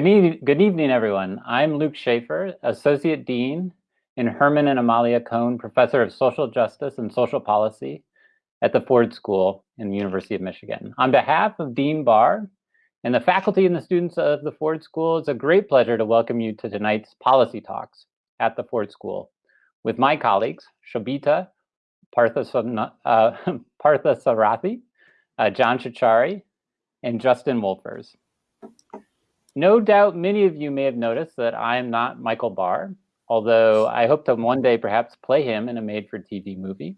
Good, e good evening, everyone. I'm Luke Shaefer, Associate Dean and Herman and Amalia Kahn Professor of Social Justice and Social Policy at the Ford School in the University of Michigan. On behalf of Dean Barr and the faculty and the students of the Ford School, it's a great pleasure to welcome you to tonight's policy talks at the Ford School with my colleagues, Shobita Partha, uh, Parthasarathy, uh, John Ciorciari, and Justin Wolfers. No doubt many of you may have noticed that I am not Michael Barr, although I hope to one day perhaps play him in a made-for-TV movie.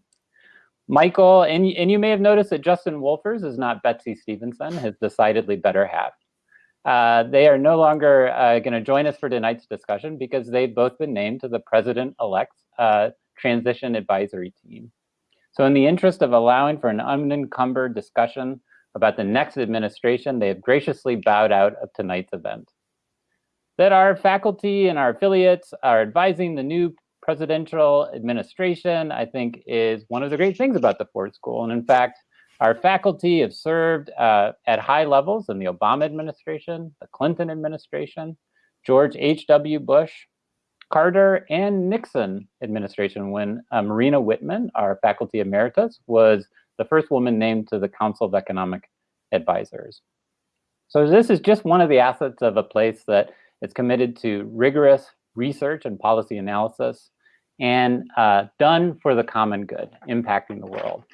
Michael, and, and you may have noticed that Justin Wolfers is not Betsy Stevenson, his decidedly better half. Uh, they are no longer uh, going to join us for tonight's discussion because they've both been named to the president-elect's uh, transition advisory team. So in the interest of allowing for an unencumbered discussion about the next administration, they have graciously bowed out of tonight's event. That our faculty and our affiliates are advising the new presidential administration, I think is one of the great things about the Ford School. And in fact, our faculty have served uh, at high levels in the Obama administration, the Clinton administration, George H.W. Bush, Carter, and Nixon administration when uh, Marina Whitman, our faculty emeritus, was the first woman named to the Council of Economic Advisors. So this is just one of the assets of a place that is committed to rigorous research and policy analysis and uh, done for the common good, impacting the world.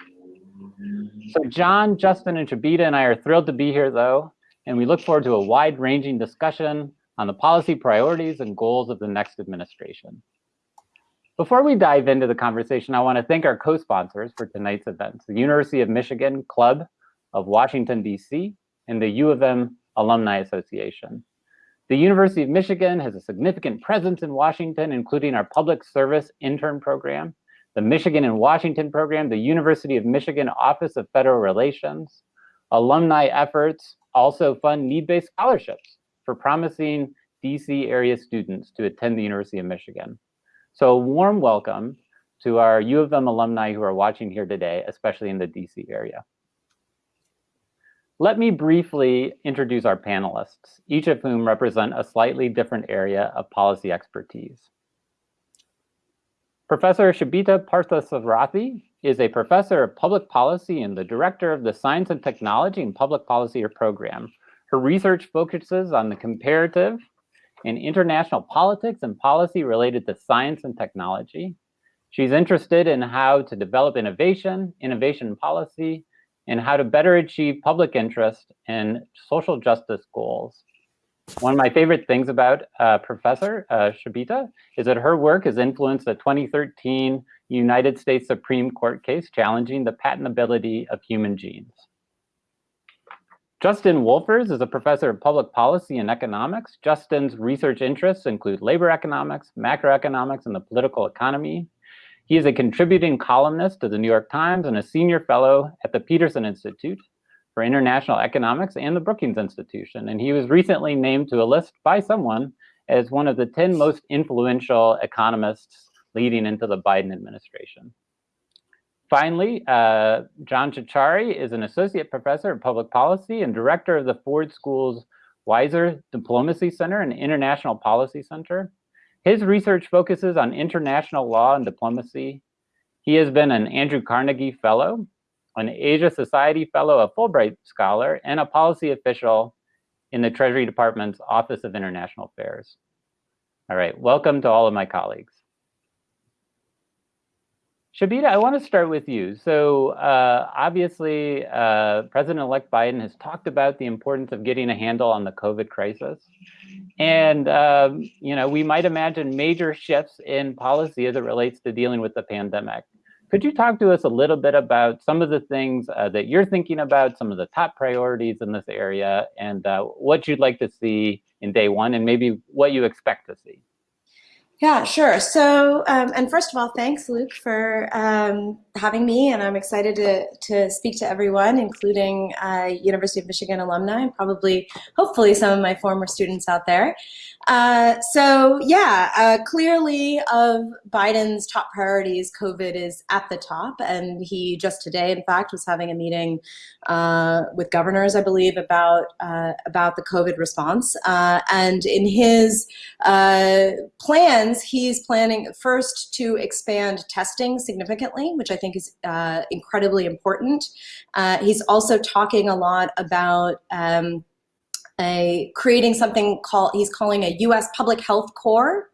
So John, Justin, and Shobita and I are thrilled to be here though, and we look forward to a wide-ranging discussion on the policy priorities and goals of the next administration. Before we dive into the conversation, I want to thank our co-sponsors for tonight's event, the University of Michigan Club of Washington, D.C., and the U of M Alumni Association. The University of Michigan has a significant presence in Washington, including our public service intern program, the Michigan and Washington program, the University of Michigan Office of Federal Relations. Alumni efforts also fund need-based scholarships for promising DC area students to attend the University of Michigan. So warm welcome to our U of M alumni who are watching here today, especially in the DC area. Let me briefly introduce our panelists, each of whom represent a slightly different area of policy expertise. Professor Shobita Parthasarathy is a professor of public policy and the director of the Science and Technology and Public Policy program. Her research focuses on the comparative in international politics and policy related to science and technology. She's interested in how to develop innovation, innovation policy, and how to better achieve public interest and social justice goals. One of my favorite things about uh, Professor uh, Shobita is that her work has influenced the 2013 United States Supreme Court case challenging the patentability of human genes. Justin Wolfers is a professor of public policy and economics. Justin's research interests include labor economics, macroeconomics, and the political economy. He is a contributing columnist to the New York Times and a senior fellow at the Peterson Institute for International Economics and the Brookings Institution. And he was recently named to a list by someone as one of the 10 most influential economists leading into the Biden administration. Finally, uh, John Ciorciari is an associate professor of public policy and director of the Ford School's Weiser Diplomacy Center and International Policy Center. His research focuses on international law and diplomacy. He has been an Andrew Carnegie Fellow, an Asia Society Fellow, a Fulbright Scholar, and a policy official in the Treasury Department's Office of International Affairs. All right, welcome to all of my colleagues. Shobita, I want to start with you. So uh, obviously, uh, President-elect Biden has talked about the importance of getting a handle on the COVID crisis. And, um, you know, we might imagine major shifts in policy as it relates to dealing with the pandemic. Could you talk to us a little bit about some of the things uh, that you're thinking about, some of the top priorities in this area, and uh, what you'd like to see in day one, and maybe what you expect to see? Yeah, sure. So, um, and first of all, thanks, Luke, for um, having me. And I'm excited to, to speak to everyone, including uh, University of Michigan alumni, and probably, hopefully, some of my former students out there. Uh, so yeah, uh, clearly of Biden's top priorities, COVID is at the top, and he just today, in fact, was having a meeting uh, with governors, I believe, about uh, about the COVID response. Uh, and in his plans, he's planning first to expand testing significantly, which I think is incredibly important. he's also talking a lot about um, a, creating something called, he's calling a US Public Health Corps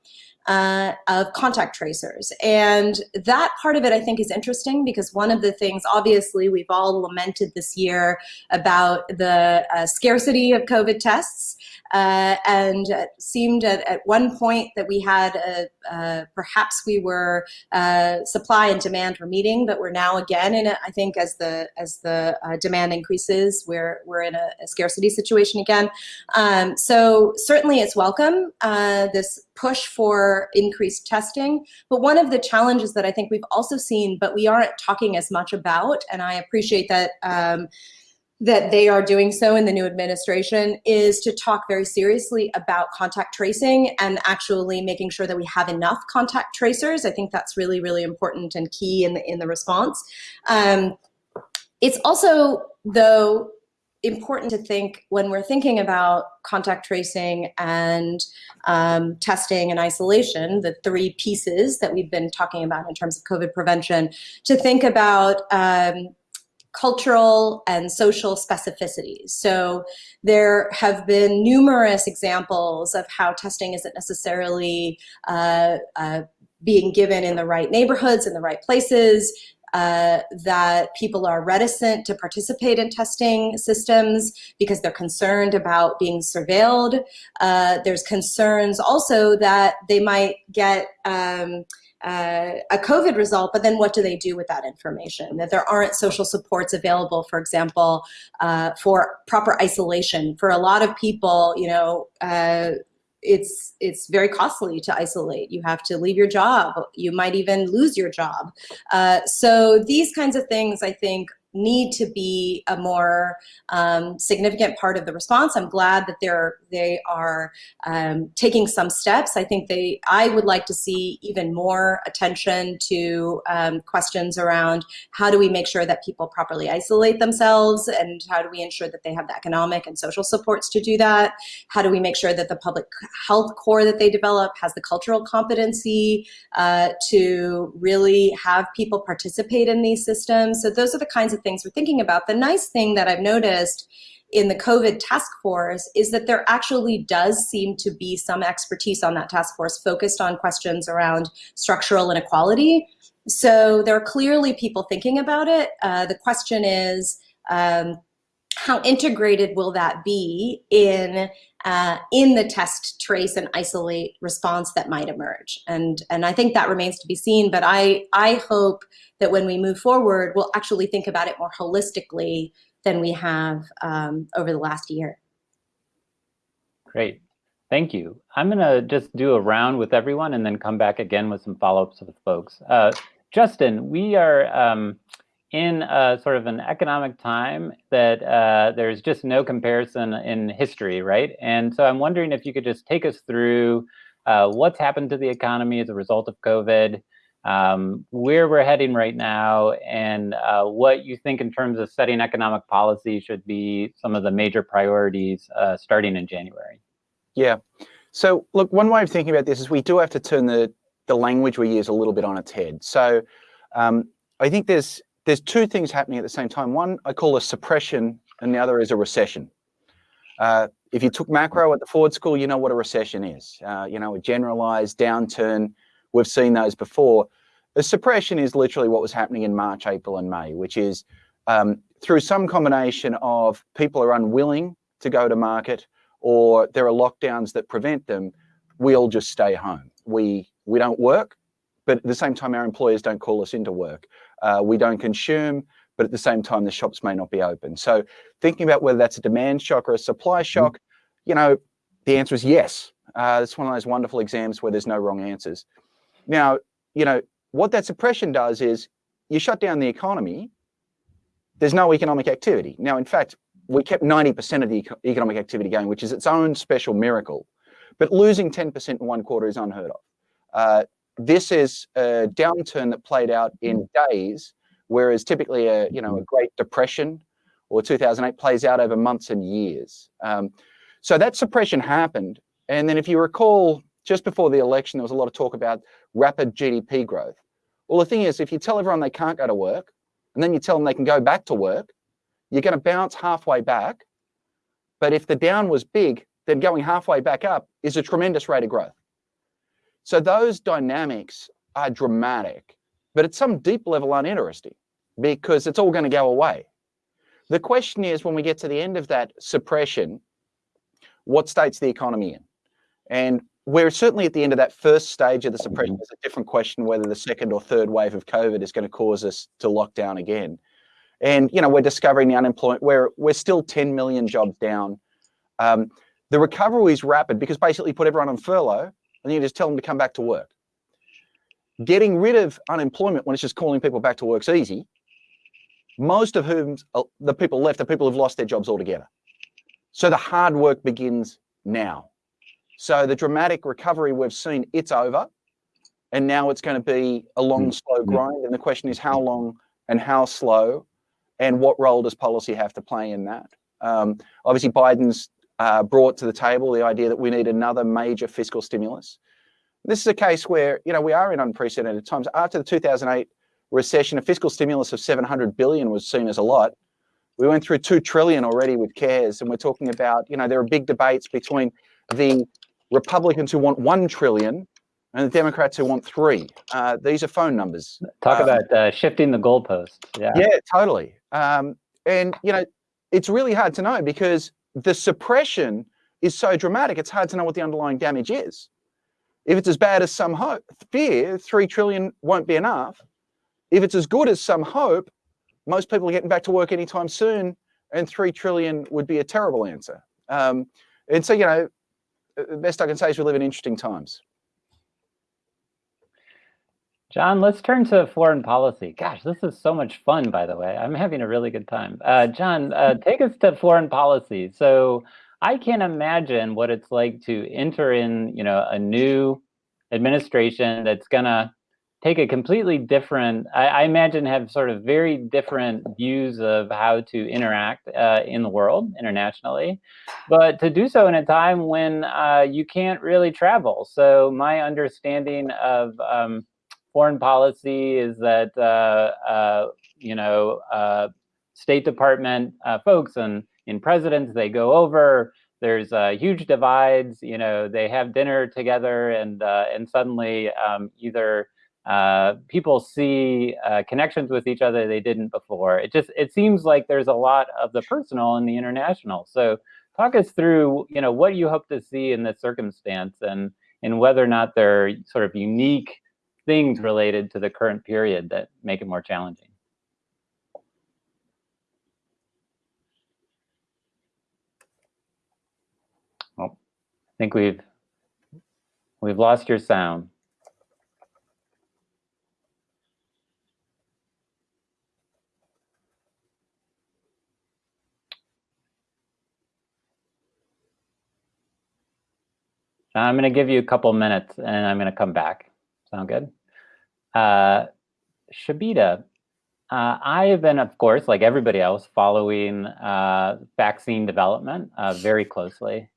uh, of contact tracers. And that part of it I think is interesting because one of the things, obviously, we've all lamented this year about the uh, scarcity of COVID tests. Uh, and it seemed at, at one point that we had a, uh, perhaps we were uh, supply and demand were meeting, but we're now again in I think as the as the uh, demand increases, we're we're in a, a scarcity situation again. Um, so certainly it's welcome uh, this push for increased testing. But one of the challenges that I think we've also seen, but we aren't talking as much about, and I appreciate that. Um, that they are doing so in the new administration is to talk very seriously about contact tracing and actually making sure that we have enough contact tracers. I think that's really, really important and key in the, in the response. Um, it's also, though, important to think when we're thinking about contact tracing and um, testing and isolation, the three pieces that we've been talking about in terms of COVID prevention, to think about um, cultural and social specificities. So there have been numerous examples of how testing isn't necessarily uh, uh, being given in the right neighborhoods, in the right places, uh, that people are reticent to participate in testing systems because they're concerned about being surveilled. Uh, there's concerns also that they might get um, uh, a COVID result, but then what do they do with that information? That there aren't social supports available, for example, uh, for proper isolation. For a lot of people, you know, uh, it's it's very costly to isolate. You have to leave your job. You might even lose your job. Uh, so these kinds of things, I think, need to be a more um, significant part of the response. I'm glad that they're they are um, taking some steps. I think they I would like to see even more attention to um, questions around how do we make sure that people properly isolate themselves and how do we ensure that they have the economic and social supports to do that? How do we make sure that the public health corps that they develop has the cultural competency uh, to really have people participate in these systems? So those are the kinds of things we're thinking about. The nice thing that I've noticed in the COVID task force is that there actually does seem to be some expertise on that task force focused on questions around structural inequality. So there are clearly people thinking about it. Uh, the question is, um, how integrated will that be in uh, in the test, trace, and isolate response that might emerge? And and I think that remains to be seen. But I I hope that when we move forward, we'll actually think about it more holistically than we have um, over the last year. Great. Thank you. I'm going to just do a round with everyone and then come back again with some follow-ups with folks. Uh, Justin, we are um, in a, sort of an economic time that uh, there's just no comparison in history, right? And so I'm wondering if you could just take us through uh, what's happened to the economy as a result of COVID, um, where we're heading right now and uh, what you think in terms of setting economic policy should be some of the major priorities uh, starting in January. Yeah. So look, one way of thinking about this is we do have to turn the, the language we use a little bit on its head. So um, I think there's there's two things happening at the same time. One I call a suppression and the other is a recession. Uh, if you took macro at the Ford School, you know what a recession is. Uh, you know, a generalized downturn We've seen those before. A suppression is literally what was happening in March, April, and May, which is um, through some combination of people are unwilling to go to market or there are lockdowns that prevent them, we all just stay home. We, we don't work, but at the same time, our employers don't call us into work. Uh, we don't consume, but at the same time, the shops may not be open. So thinking about whether that's a demand shock or a supply mm-hmm. shock, you know, the answer is yes. Uh, it's one of those wonderful exams where there's no wrong answers. Now, you know, what that suppression does is you shut down the economy, there's no economic activity. Now, in fact, we kept 90% of the economic activity going, which is its own special miracle. But losing 10% in one quarter is unheard of. Uh, this is a downturn that played out in days, whereas typically a you know a Great Depression or 2008 plays out over months and years. Um, so that suppression happened, and then if you recall, just before the election, there was a lot of talk about rapid GDP growth. Well, the thing is, if you tell everyone they can't go to work, and then you tell them they can go back to work, you're going to bounce halfway back. But if the down was big, then going halfway back up is a tremendous rate of growth. So those dynamics are dramatic, but at some deep level uninteresting because it's all going to go away. The question is when we get to the end of that suppression, what state's the economy in? And we're certainly at the end of that first stage of the suppression. It's a different question whether the second or third wave of COVID is going to cause us to lock down again. And you know, we're discovering the unemployment. We're we're still 10 million jobs down. Um, the recovery is rapid because basically put everyone on furlough and you just tell them to come back to work. Getting rid of unemployment when it's just calling people back to work is easy. Most of whom uh, the people left are people who've lost their jobs altogether. So the hard work begins now. So the dramatic recovery we've seen, it's over. And now it's going to be a long, mm. slow grind. And the question is how long and how slow and what role does policy have to play in that? Um, obviously, Biden's uh, brought to the table the idea that we need another major fiscal stimulus. This is a case where, you know, we are in unprecedented times. After the 2008 recession, a fiscal stimulus of 700 billion was seen as a lot. We went through 2 trillion already with CARES, and we're talking about, you know, there are big debates between the Republicans who want 1 trillion and the Democrats who want three. Uh, these are phone numbers. Talk um, about uh, shifting the goalpost. Yeah. Yeah, totally. Um, and you know, it's really hard to know because the suppression is so dramatic. It's hard to know what the underlying damage is. If it's as bad as some hope, fear, three trillion won't be enough. If it's as good as some hope, most people are getting back to work anytime soon, and three trillion would be a terrible answer. Um, and so, you know, the best I can say is we live in interesting times. John, let's turn to foreign policy. Gosh, this is so much fun, by the way. I'm having a really good time. Uh, John, uh, take us to foreign policy. So I can't imagine what it's like to enter in, you know, a new administration that's gonna take a completely different, I, I imagine have sort of very different views of how to interact uh, in the world internationally, but to do so in a time when uh, you can't really travel. So my understanding of um, foreign policy is that uh, uh, you know uh, State Department uh, folks and in presidents they go over. There's uh, huge divides. You know they have dinner together and uh, and suddenly um, either people see connections with each other they didn't before. It just it seems like there's a lot of the personal and the international. So talk us through you know what you hope to see in this circumstance and and whether or not they're sort of unique things related to the current period that make it more challenging. Well, I think we've we've lost your sound. I'm going to give you a couple minutes and I'm going to come back. Sound good? Uh, Shobita, uh, I have been, of course, like everybody else, following uh, vaccine development uh, very closely.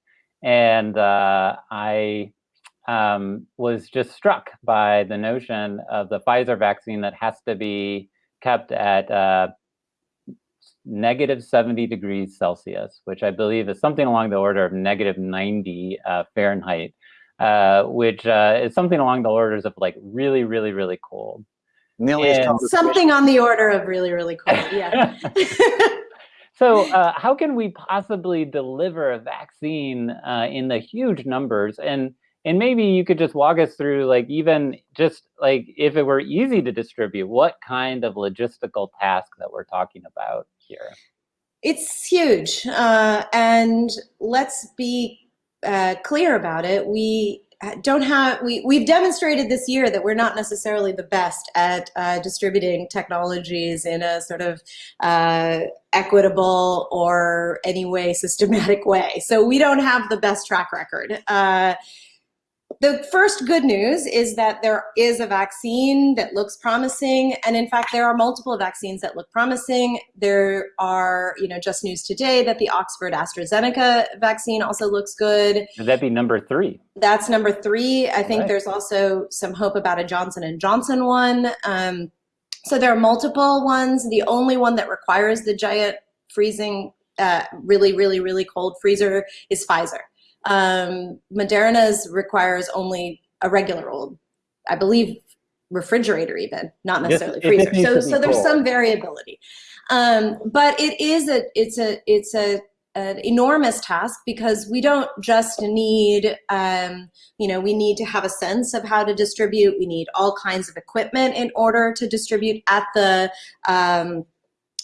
And uh, I um, was just struck by the notion of the Pfizer vaccine that has to be kept at uh, negative 70 degrees Celsius, which I believe is something along the order of negative 90 Fahrenheit uh, which uh, is something along the orders of like really, really, really cold. Nearly something on the order of really, really cold. Yeah. so, uh, how can we possibly deliver a vaccine uh, in the huge numbers? And and maybe you could just walk us through, like, even just like if it were easy to distribute, what kind of logistical task that we're talking about here? It's huge, uh, and let's be uh, clear about it, we don't have we we've demonstrated this year that we're not necessarily the best at uh, distributing technologies in a sort of uh, equitable or any way systematic way. So we don't have the best track record. The first good news is that there is a vaccine that looks promising. And in fact, there are multiple vaccines that look promising. There are, you know, just news today that the Oxford AstraZeneca vaccine also looks good. Would that be number three? That's number three. I think Right. there's also some hope about a Johnson and Johnson one. Um, so there are multiple ones. The only one that requires the giant freezing, uh, really, really, really cold freezer is Pfizer. Um, Moderna's requires only a regular old, I believe, refrigerator even, not necessarily freezer. So, so there's cold. some variability. Um, but it is a, it's a, it's a, an enormous task because we don't just need, um, you know, we need to have a sense of how to distribute. We need all kinds of equipment in order to distribute at the, um,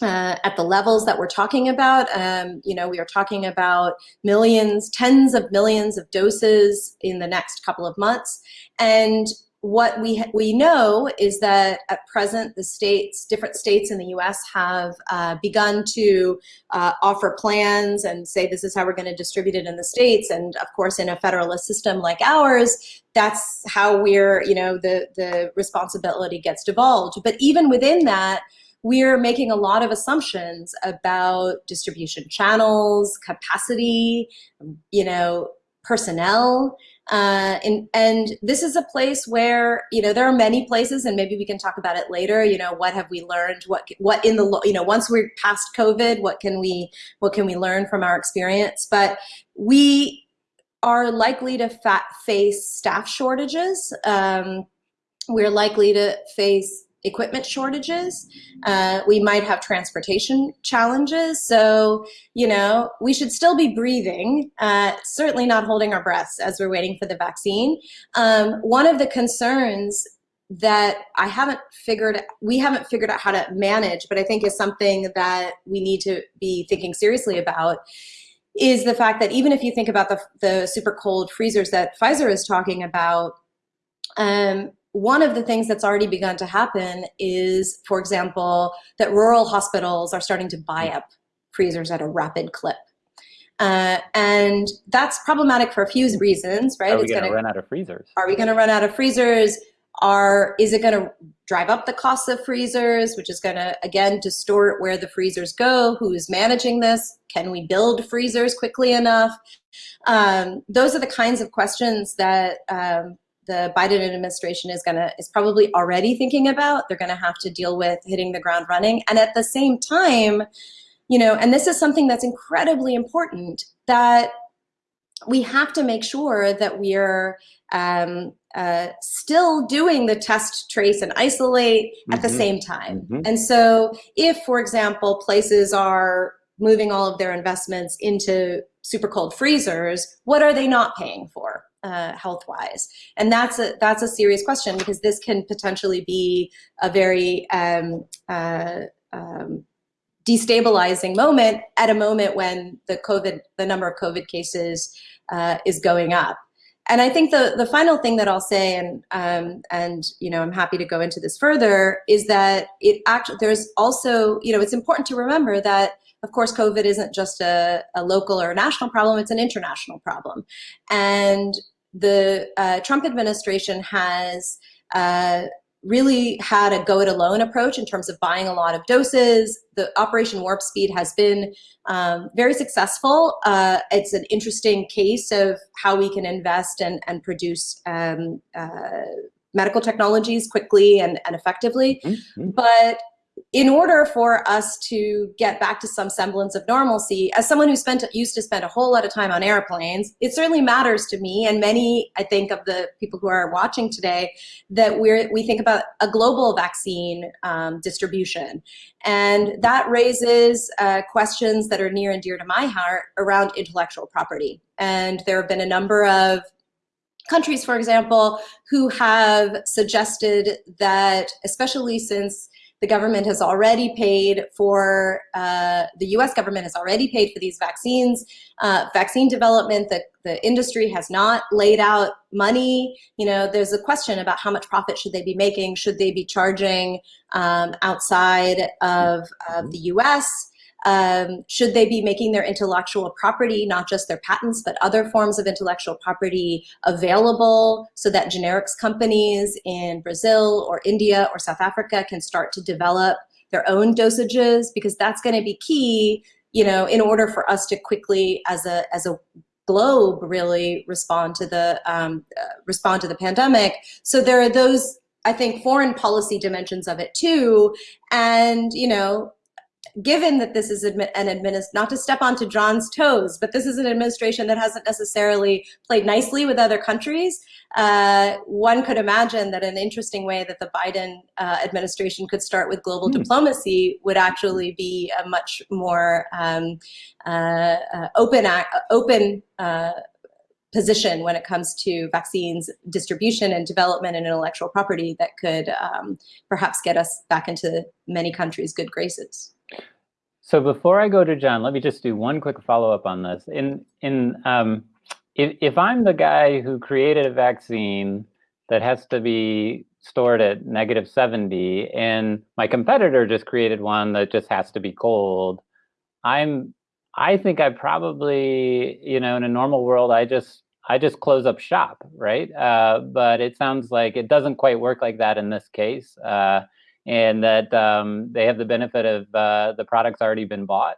uh, at the levels that we're talking about. Um, you know, we are talking about millions, tens of millions of doses in the next couple of months. And what we, we know is that at present, the states, different states in the US have uh, begun to uh, offer plans and say this is how we're going to distribute it in the states. And of course, in a federalist system like ours, that's how we're, you know, the, the responsibility gets devolved. But even within that, we're making a lot of assumptions about distribution channels, capacity, you know, personnel. Uh, and, and this is a place where, you know, there are many places and maybe we can talk about it later, you know, what have we learned? What, what in the, you know, once we're past COVID, what can we, what can we learn from our experience? But we are likely to fa- face staff shortages. Um, we're likely to face equipment shortages. Uh, we might have transportation challenges. So, you know, we should still be breathing, uh, certainly not holding our breaths as we're waiting for the vaccine. Um, one of the concerns that I haven't figured, we haven't figured out how to manage, but I think is something that we need to be thinking seriously about is the fact that even if you think about the, the super cold freezers that Pfizer is talking about, um, one of the things that's already begun to happen is, for example, that rural hospitals are starting to buy up freezers at a rapid clip. Uh, and that's problematic for a few reasons, right? Are we going to run out of freezers? are we going to run out of freezers? Are is it going to drive up the cost of freezers, which is going to again distort where the freezers go? Who's managing this? Can we build freezers quickly enough? Um, those are the kinds of questions that um, the Biden administration is going to is probably already thinking about. They're going to have to deal with hitting the ground running, and at the same time, you know, and this is something that's incredibly important that we have to make sure that we're um, uh, still doing the test, trace, and isolate at the Mhm. same time. Mhm. And so, if, for example, places are moving all of their investments into super cold freezers, what are they not paying for? Uh, health-wise, and that's a that's a serious question because this can potentially be a very um, uh, um, destabilizing moment at a moment when the COVID, the number of COVID cases uh, is going up. And I think the, the final thing that I'll say, and um, and you know, I'm happy to go into this further, is that it actually there's also you know it's important to remember that of course COVID isn't just a, a local or a national problem; it's an international problem, and the uh, Trump administration has uh, really had a go it alone approach in terms of buying a lot of doses. The Operation Warp Speed has been um, very successful. Uh, it's an interesting case of how we can invest and, and produce um, uh, medical technologies quickly and, and effectively. Mhm. But in order for us to get back to some semblance of normalcy, as someone who spent used to spend a whole lot of time on airplanes, it certainly matters to me and many, I think, of the people who are watching today, that we're we think about a global vaccine um, distribution, and that raises uh, questions that are near and dear to my heart around intellectual property. And there have been a number of countries, for example, who have suggested that, especially since The government has already paid for, uh, the US government has already paid for these vaccines. Uh, vaccine development, the, the industry has not laid out money. You know, there's a question about how much profit should they be making? Should they be charging um, outside of, of the US? Um, should they be making their intellectual property, not just their patents, but other forms of intellectual property available so that generics companies in Brazil or India or South Africa can start to develop their own dosages? Because that's going to be key, you know, in order for us to quickly, as a as a globe, really respond to the um, uh, respond to the pandemic. So there are those I think foreign policy dimensions of it too. And, you know, given that this is an administration, not to step onto John's toes, but this is an administration that hasn't necessarily played nicely with other countries, uh, one could imagine that an interesting way that the Biden uh, administration could start with global mm. diplomacy would actually be a much more um, uh, uh open, open uh, position when it comes to vaccines distribution and development and intellectual property that could um, perhaps get us back into many countries' good graces. So before I go to John, let me just do one quick follow-up on this. In in um, if if I'm the guy who created a vaccine that has to be stored at negative 70, and my competitor just created one that just has to be cold, I'm I think I probably you know in a normal world I just I just close up shop, right? Uh, but it sounds like it doesn't quite work like that in this case. Uh, and that um, they have the benefit of uh, the product's already been bought?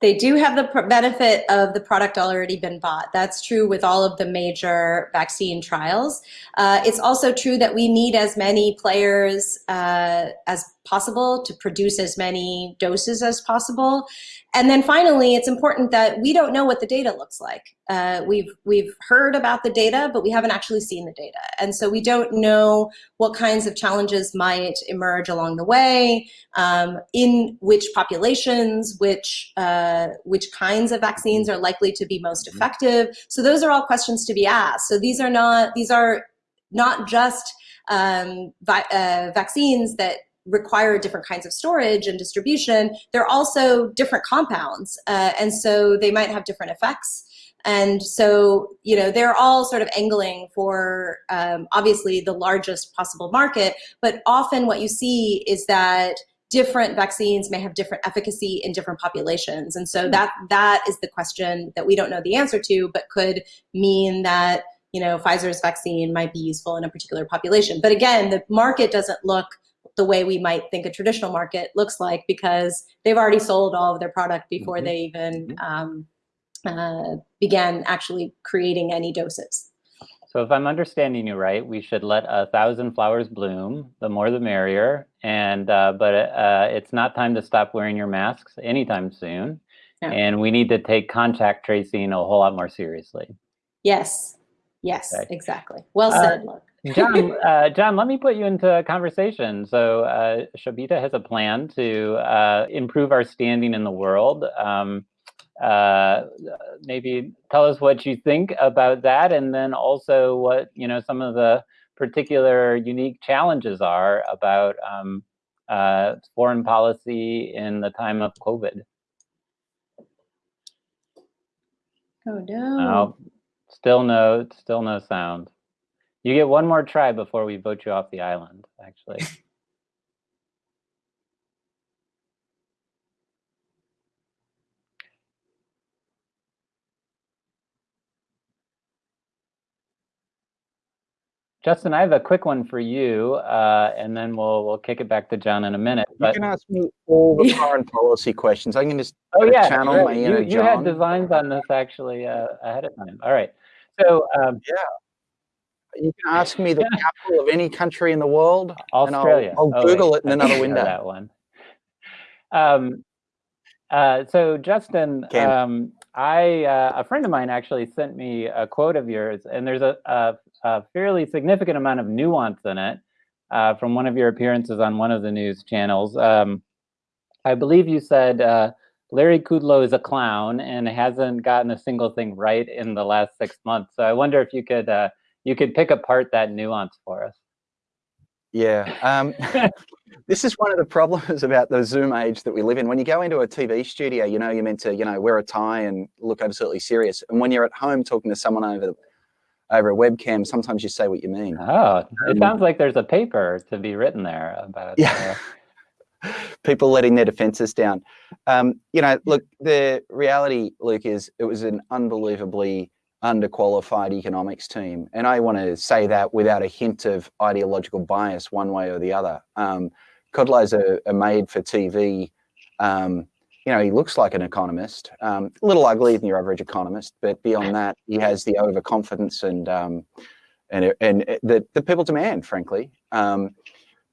They do have the benefit of the product already been bought. That's true with all of the major vaccine trials. Uh, it's also true that we need as many players uh, as possible to produce as many doses as possible. And then finally, it's important that we don't know what the data looks like. Uh, we've, we've heard about the data, but we haven't actually seen the data. And so we don't know what kinds of challenges might emerge along the way, um, in which populations, which, uh, which kinds of vaccines are likely to be most mm-hmm. effective. So those are all questions to be asked. So these are not, these are not just um, uh, vaccines that require different kinds of storage and distribution, they're also different compounds. Uh, and so they might have different effects. And so, you know, they're all sort of angling for um, obviously the largest possible market, but often what you see is that different vaccines may have different efficacy in different populations. And so that that is the question that we don't know the answer to, but could mean that, you know, Pfizer's vaccine might be useful in a particular population. But again, the market doesn't look the way we might think a traditional market looks like because they've already sold all of their product before mm -hmm. they even mm-hmm. um, uh, began actually creating any doses. So if I'm understanding you right, we should let a thousand flowers bloom, the more the merrier. And uh, but uh, it's not time to stop wearing your masks anytime soon. No. And we need to take contact tracing a whole lot more seriously. Yes, yes, okay. exactly. Well uh, said, Look. John, uh, John, let me put you into conversation. So uh, Shobita has a plan to uh, improve our standing in the world. Um, uh, maybe tell us what you think about that, and then also what you know some of the particular unique challenges are about um, uh, foreign policy in the time of COVID. Oh no! Oh, still no, still no sound. You get one more try before we vote you off the island, actually. Justin, I have a quick one for you, uh, and then we'll we'll kick it back to John in a minute. But... You can ask me all the foreign policy questions. I can just oh yeah, channel right. my inner you, you had designs on this actually uh, ahead of time. All right, so um, yeah, you can ask me the capital of any country in the world. Australia. I'll, I'll oh, Google wait. it in another window. that one. Um, uh, so Justin, um, I uh, a friend of mine actually sent me a quote of yours, and there's a, a, a fairly significant amount of nuance in it uh, from one of your appearances on one of the news channels. Um, I believe you said uh, Larry Kudlow is a clown and hasn't gotten a single thing right in the last six months. So I wonder if you could uh, you could pick apart that nuance for us. Yeah. Um, this is one of the problems about the Zoom age that we live in. When you go into a TV studio, you know, you're meant to, you know, wear a tie and look absolutely serious. And when you're at home talking to someone over over a webcam, sometimes you say what you mean. Oh, it Um, sounds like there's a paper to be written there about. Yeah. uh, People letting their defenses down. Um, you know, look, the reality, Luke, is it was an unbelievably underqualified economics team. And I want to say that without a hint of ideological bias one way or the other. Um, Kudlow's a, a made for TV. Um, you know, he looks like an economist, um, a little ugly than your average economist, but beyond that, he has the overconfidence and um, and and that the people demand, frankly. Um,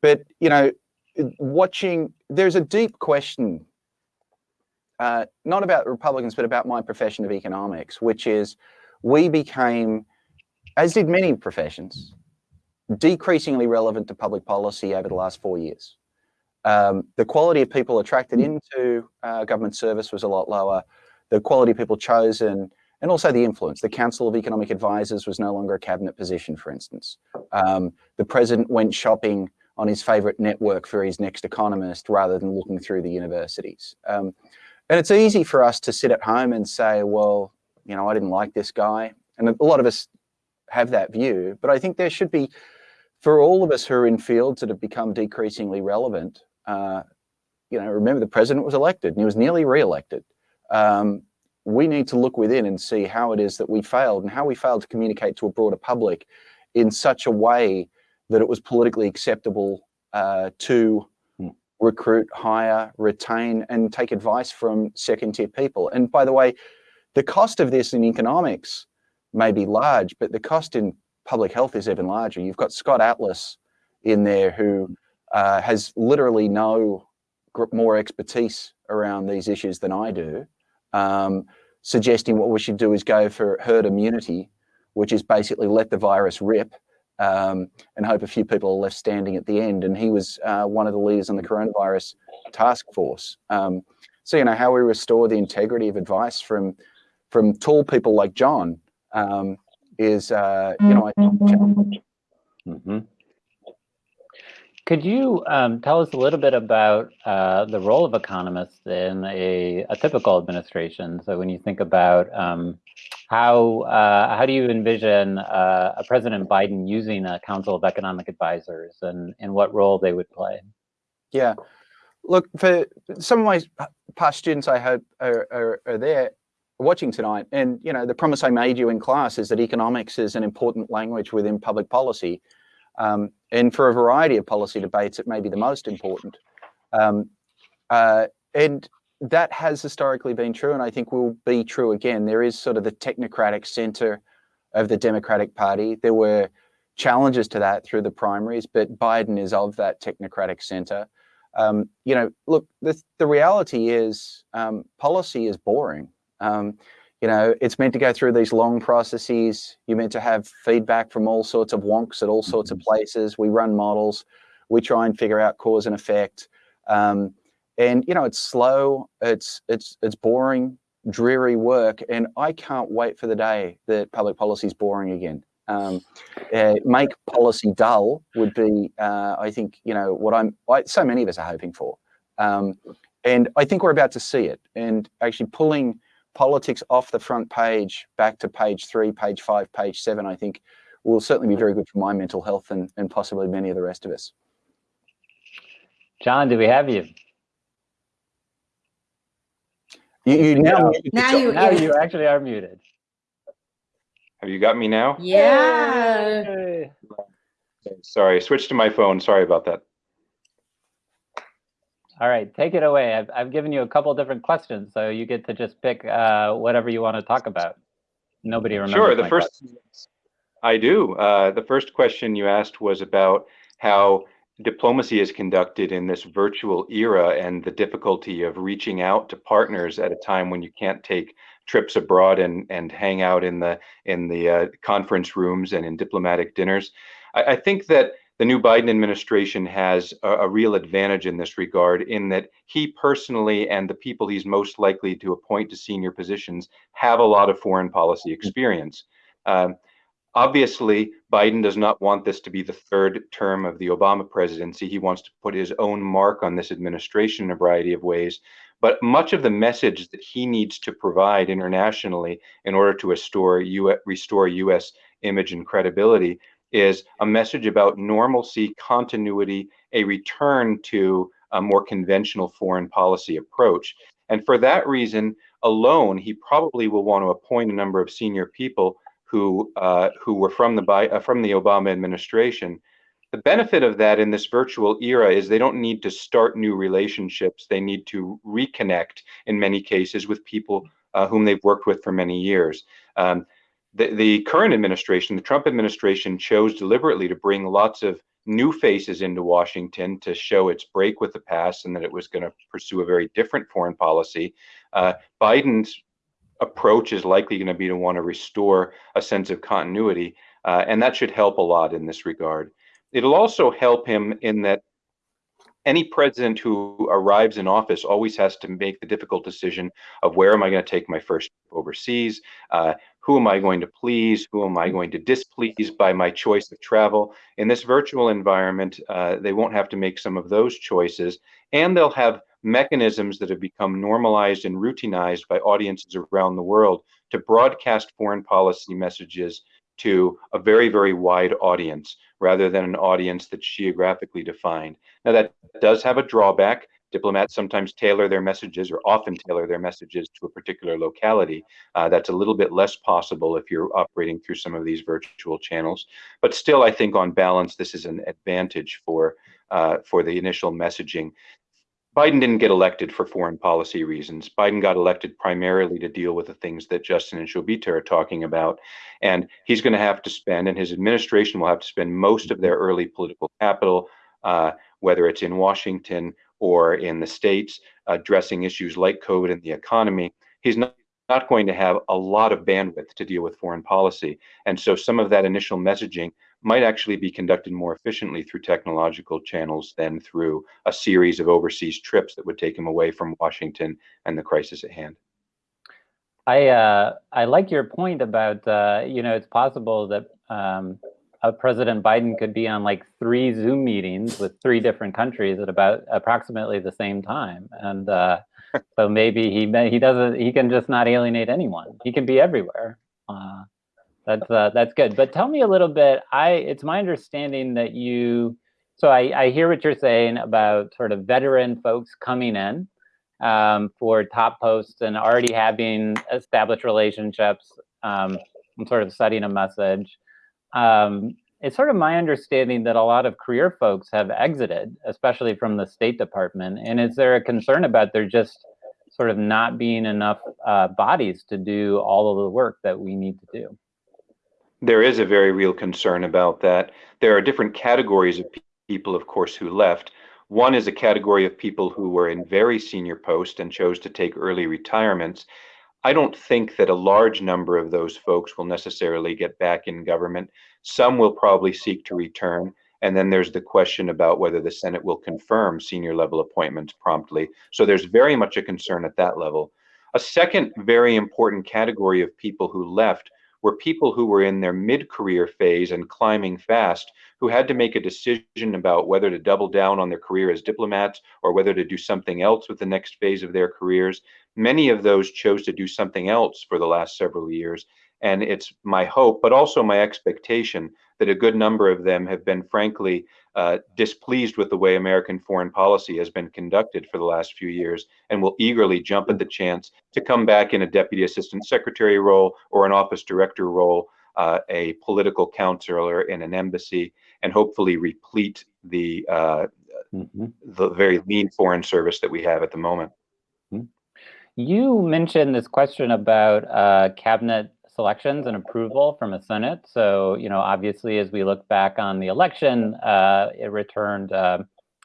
but you know, watching, there's a deep question, uh, not about Republicans, but about my profession of economics, which is we became, as did many professions, decreasingly relevant to public policy over the last four years. Um, the quality of people attracted into uh, government service was a lot lower. The quality of people chosen, and also the influence. The Council of Economic Advisors was no longer a cabinet position, for instance. Um, the president went shopping on his favorite network for his next economist rather than looking through the universities. Um, and it's easy for us to sit at home and say, well, you know, I didn't like this guy. And a lot of us have that view, but I think there should be, for all of us who are in fields that have become decreasingly relevant, uh, you know, remember the president was elected and he was nearly re-elected. Um, we need to look within and see how it is that we failed and how we failed to communicate to a broader public in such a way that it was politically acceptable uh, to Hmm. recruit, hire, retain, and take advice from second-tier people. And by the way, the cost of this in economics may be large, but the cost in public health is even larger. You've got Scott Atlas in there who uh, has literally no more expertise around these issues than I do, um, suggesting what we should do is go for herd immunity, which is basically let the virus rip um, and hope a few people are left standing at the end. And he was uh, one of the leaders on the coronavirus task force. Um, so, you know, how we restore the integrity of advice from from tall people like John um, is, uh, you know, I think a challenge. mhm. Could you um, tell us a little bit about uh, the role of economists in a, a typical administration? So when you think about um, how uh, how do you envision uh, a President Biden using a Council of Economic Advisors and, and what role they would play? Yeah. Look, for some of my past students, I hope are, are, are there watching tonight. And, you know, the promise I made you in class is that economics is an important language within public policy. Um, and for a variety of policy debates, it may be the most important. Um, uh, and that has historically been true, and I think will be true again. There is sort of the technocratic center of the Democratic Party. There were challenges to that through the primaries, but Biden is of that technocratic center. Um, you know, look, the, the reality is um, policy is boring. Um, you know, it's meant to go through these long processes. You're meant to have feedback from all sorts of wonks at all sorts of places. We run models. We try and figure out cause and effect. Um, and you know, it's slow. It's it's it's boring, dreary work. And I can't wait for the day that public policy is boring again. Um, uh, make policy dull would be, uh, I think, you know, what I'm. I, so many of us are hoping for. Um, and I think we're about to see it. And actually pulling politics off the front page back to page three, page five, page seven, I think will certainly be very good for my mental health and, and possibly many of the rest of us. John, do we have you? You, you now, Yeah. Now you- Now you actually are muted. Have you got me now? Yeah. Yay. Okay, Sorry, switch to my phone. Sorry about that. All right, take it away. I've, I've given you a couple different questions, so you get to just pick uh, whatever you want to talk about. Nobody remembers. Sure, the first, I do. Uh, the first question you asked was about how diplomacy is conducted in this virtual era and the difficulty of reaching out to partners at a time when you can't take trips abroad and, and hang out in the, in the uh, conference rooms and in diplomatic dinners. I, I think that the new Biden administration has a, a real advantage in this regard in that he personally and the people he's most likely to appoint to senior positions have a lot of foreign policy experience. Um, Obviously, Biden does not want this to be the third term of the Obama presidency. He wants to put his own mark on this administration in a variety of ways. But much of the message that he needs to provide internationally in order to restore, U restore U.S. image and credibility is a message about normalcy, continuity, a return to a more conventional foreign policy approach. And for that reason alone, he probably will want to appoint a number of senior people who uh, who were from the uh, from the Obama administration. The benefit of that in this virtual era is they don't need to start new relationships. They need to reconnect in many cases with people uh, whom they've worked with for many years. Um, the, the current administration, the Trump administration, chose deliberately to bring lots of new faces into Washington to show its break with the past and that it was going to pursue a very different foreign policy. Uh, Biden's approach is likely going to be to want to restore a sense of continuity, uh, and that should help a lot in this regard. It'll also help him in that any president who arrives in office always has to make the difficult decision of where am I going to take my first overseas? Uh, who am I going to please? Who am I going to displease by my choice of travel? In this virtual environment, uh, they won't have to make some of those choices, and they'll have mechanisms that have become normalized and routinized by audiences around the world to broadcast foreign policy messages to a very, very wide audience rather than an audience that's geographically defined. Now, that does have a drawback. Diplomats sometimes tailor their messages or often tailor their messages to a particular locality. Uh, that's a little bit less possible if you're operating through some of these virtual channels. But still, I think on balance, this is an advantage for, uh, for the initial messaging. Biden didn't get elected for foreign policy reasons. Biden got elected primarily to deal with the things that Justin and Shobita are talking about. And he's going to have to spend, and his administration will have to spend most of their early political capital, uh, whether it's in Washington or in the states, addressing issues like COVID and the economy. He's not not going to have a lot of bandwidth to deal with foreign policy. And so some of that initial messaging might actually be conducted more efficiently through technological channels than through a series of overseas trips that would take him away from Washington and the crisis at hand. I uh, I like your point about uh, you know it's possible that um, President Biden could be on like three Zoom meetings with three different countries at about approximately the same time, and uh, so maybe he he doesn't he can just not alienate anyone. He can be everywhere. That's uh, that's good. But tell me a little bit. I it's my understanding that you. So I, I hear what you're saying about sort of veteran folks coming in um, for top posts and already having established relationships um, and sort of setting a message. Um, it's sort of my understanding that a lot of career folks have exited, especially from the State Department. And is there a concern about there just sort of not being enough uh, bodies to do all of the work that we need to do? There is a very real concern about that. There are different categories of people, of course, who left. One is a category of people who were in very senior posts and chose to take early retirements. I don't think that a large number of those folks will necessarily get back in government. Some will probably seek to return. And then there's the question about whether the Senate will confirm senior level appointments promptly. So there's very much a concern at that level. A second very important category of people who left were people who were in their mid-career phase and climbing fast who had to make a decision about whether to double down on their career as diplomats or whether to do something else with the next phase of their careers. Many of those chose to do something else for the last several years. And it's my hope, but also my expectation, that a good number of them have been, frankly, uh, displeased with the way American foreign policy has been conducted for the last few years and will eagerly jump at the chance to come back in a deputy assistant secretary role or an office director role, uh, a political counselor in an embassy, and hopefully replete the uh, mm -hmm. the very lean foreign service that we have at the moment. Mm-hmm. You mentioned this question about uh, cabinet selections and approval from a Senate. So, you know, obviously, as we look back on the election, uh, it returned uh,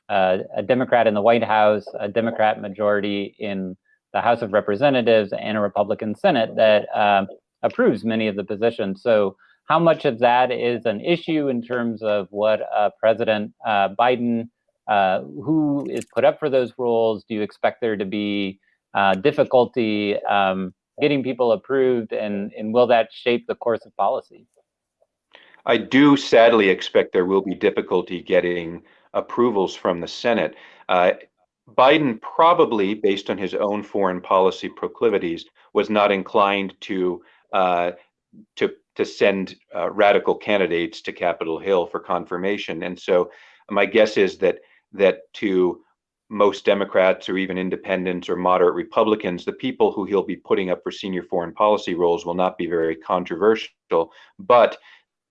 a Democrat in the White House, a Democrat majority in the House of Representatives, and a Republican Senate that um, approves many of the positions. So, how much of that is an issue in terms of what uh, President uh, Biden, uh, who is put up for those roles? Do you expect there to be difficulty? Um, getting people approved and, and will that shape the course of policy? I do sadly expect there will be difficulty getting approvals from the Senate. Uh, Biden probably, based on his own foreign policy proclivities, was not inclined to uh, to to send uh, radical candidates to Capitol Hill for confirmation. And so, my guess is that that to most Democrats or even independents or moderate Republicans, the people who he'll be putting up for senior foreign policy roles will not be very controversial, but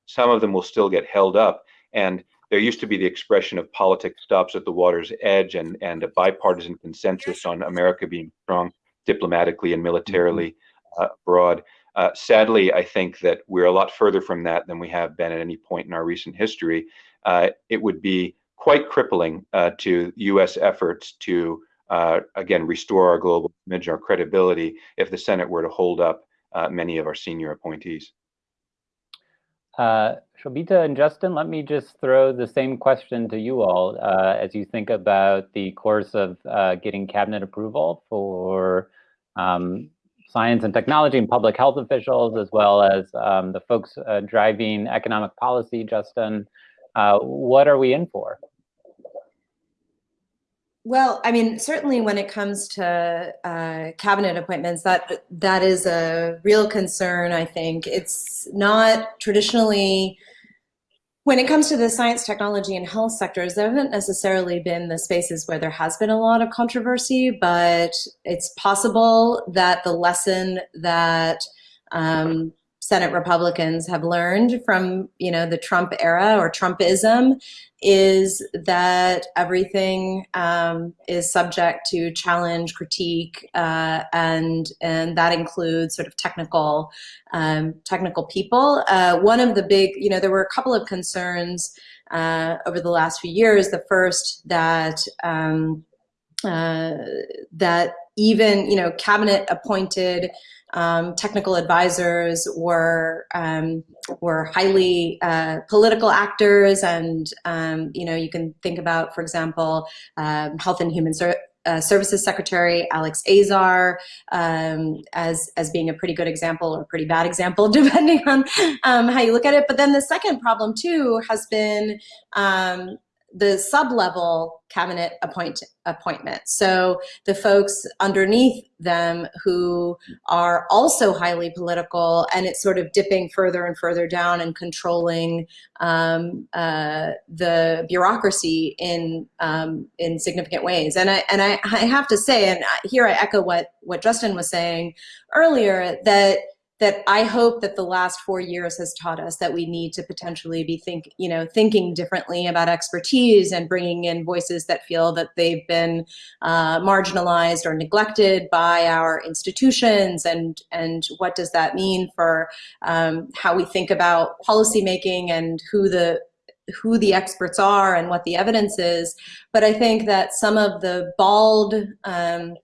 some of them will still get held up. And there used to be the expression of politics stops at the water's edge and, and a bipartisan consensus on America being strong diplomatically and militarily uh, abroad. Uh, sadly, I think that we're a lot further from that than we have been at any point in our recent history. Uh, it would be quite crippling uh, to U.S. efforts to, uh, again, restore our global image, our credibility, if the Senate were to hold up uh, many of our senior appointees. Uh, Shobita and Justin, let me just throw the same question to you all uh, as you think about the course of uh, getting cabinet approval for um, science and technology and public health officials, as well as um, the folks driving economic policy, Justin. What are we in for? Well, I mean, certainly when it comes to uh, cabinet appointments, that that is a real concern. I think it's not traditionally when it comes to the science, technology, and health sectors, there haven't necessarily been the spaces where there has been a lot of controversy, but it's possible that the lesson that um, Senate Republicans have learned from, you know, the Trump era or Trumpism is that everything um, is subject to challenge, critique, uh, and and that includes sort of technical um, technical people. Uh, one of the big, you know, there were a couple of concerns uh, over the last few years. The first that um, uh, that even you know cabinet appointed um, technical advisors were um, were highly uh, political actors, and um, you know you can think about, for example, um, Health and Human Ser uh, Services Secretary Alex Azar um, as as being a pretty good example or pretty bad example, depending on um, how you look at it. But then the second problem too has been the sub-level cabinet appoint, appointment. So the folks underneath them who are also highly political and it's sort of dipping further and further down and controlling um, uh, the bureaucracy in um, in significant ways. And I and I, I have to say, and here I echo what what Justin was saying earlier, that that I hope that the last four years has taught us that we need to potentially be think, you know, thinking differently about expertise and bringing in voices that feel that they've been uh, marginalized or neglected by our institutions, and and what does that mean for um, how we think about policymaking and who the who the experts are and what the evidence is. But I think that some of the bald um,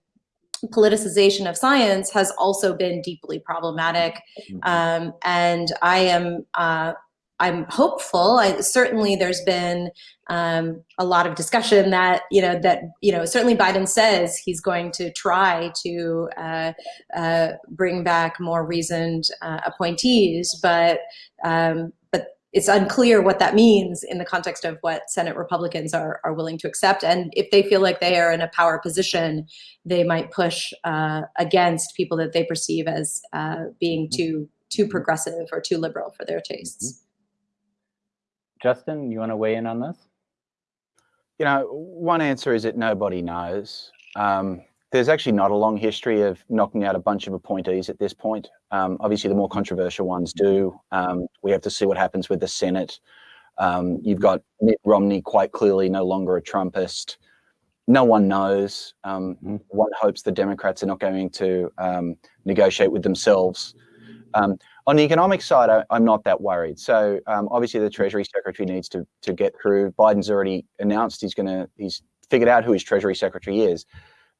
politicization of science has also been deeply problematic. Mm-hmm. Um, and I am, uh, I'm hopeful. I, certainly, there's been um, a lot of discussion that you know that you know certainly Biden says he's going to try to uh, uh, bring back more reasoned uh, appointees, but um, it's unclear what that means in the context of what Senate Republicans are, are willing to accept. And if they feel like they are in a power position, they might push uh, against people that they perceive as uh, being mm-hmm. too too progressive or too liberal for their tastes. Mm-hmm. Justin, you want to weigh in on this? You know, one answer is that nobody knows. Um, there's actually not a long history of knocking out a bunch of appointees at this point. Um, obviously, the more controversial ones do. Um, we have to see what happens with the Senate. Um, you've got Mitt Romney quite clearly no longer a Trumpist. No one knows. Um, mm-hmm. one hopes the Democrats are not going to um, negotiate with themselves. Um, on the economic side, I, am not that worried. So obviously, the Treasury Secretary needs to to get through. Biden's already announced he's going to he's figured out who his Treasury Secretary is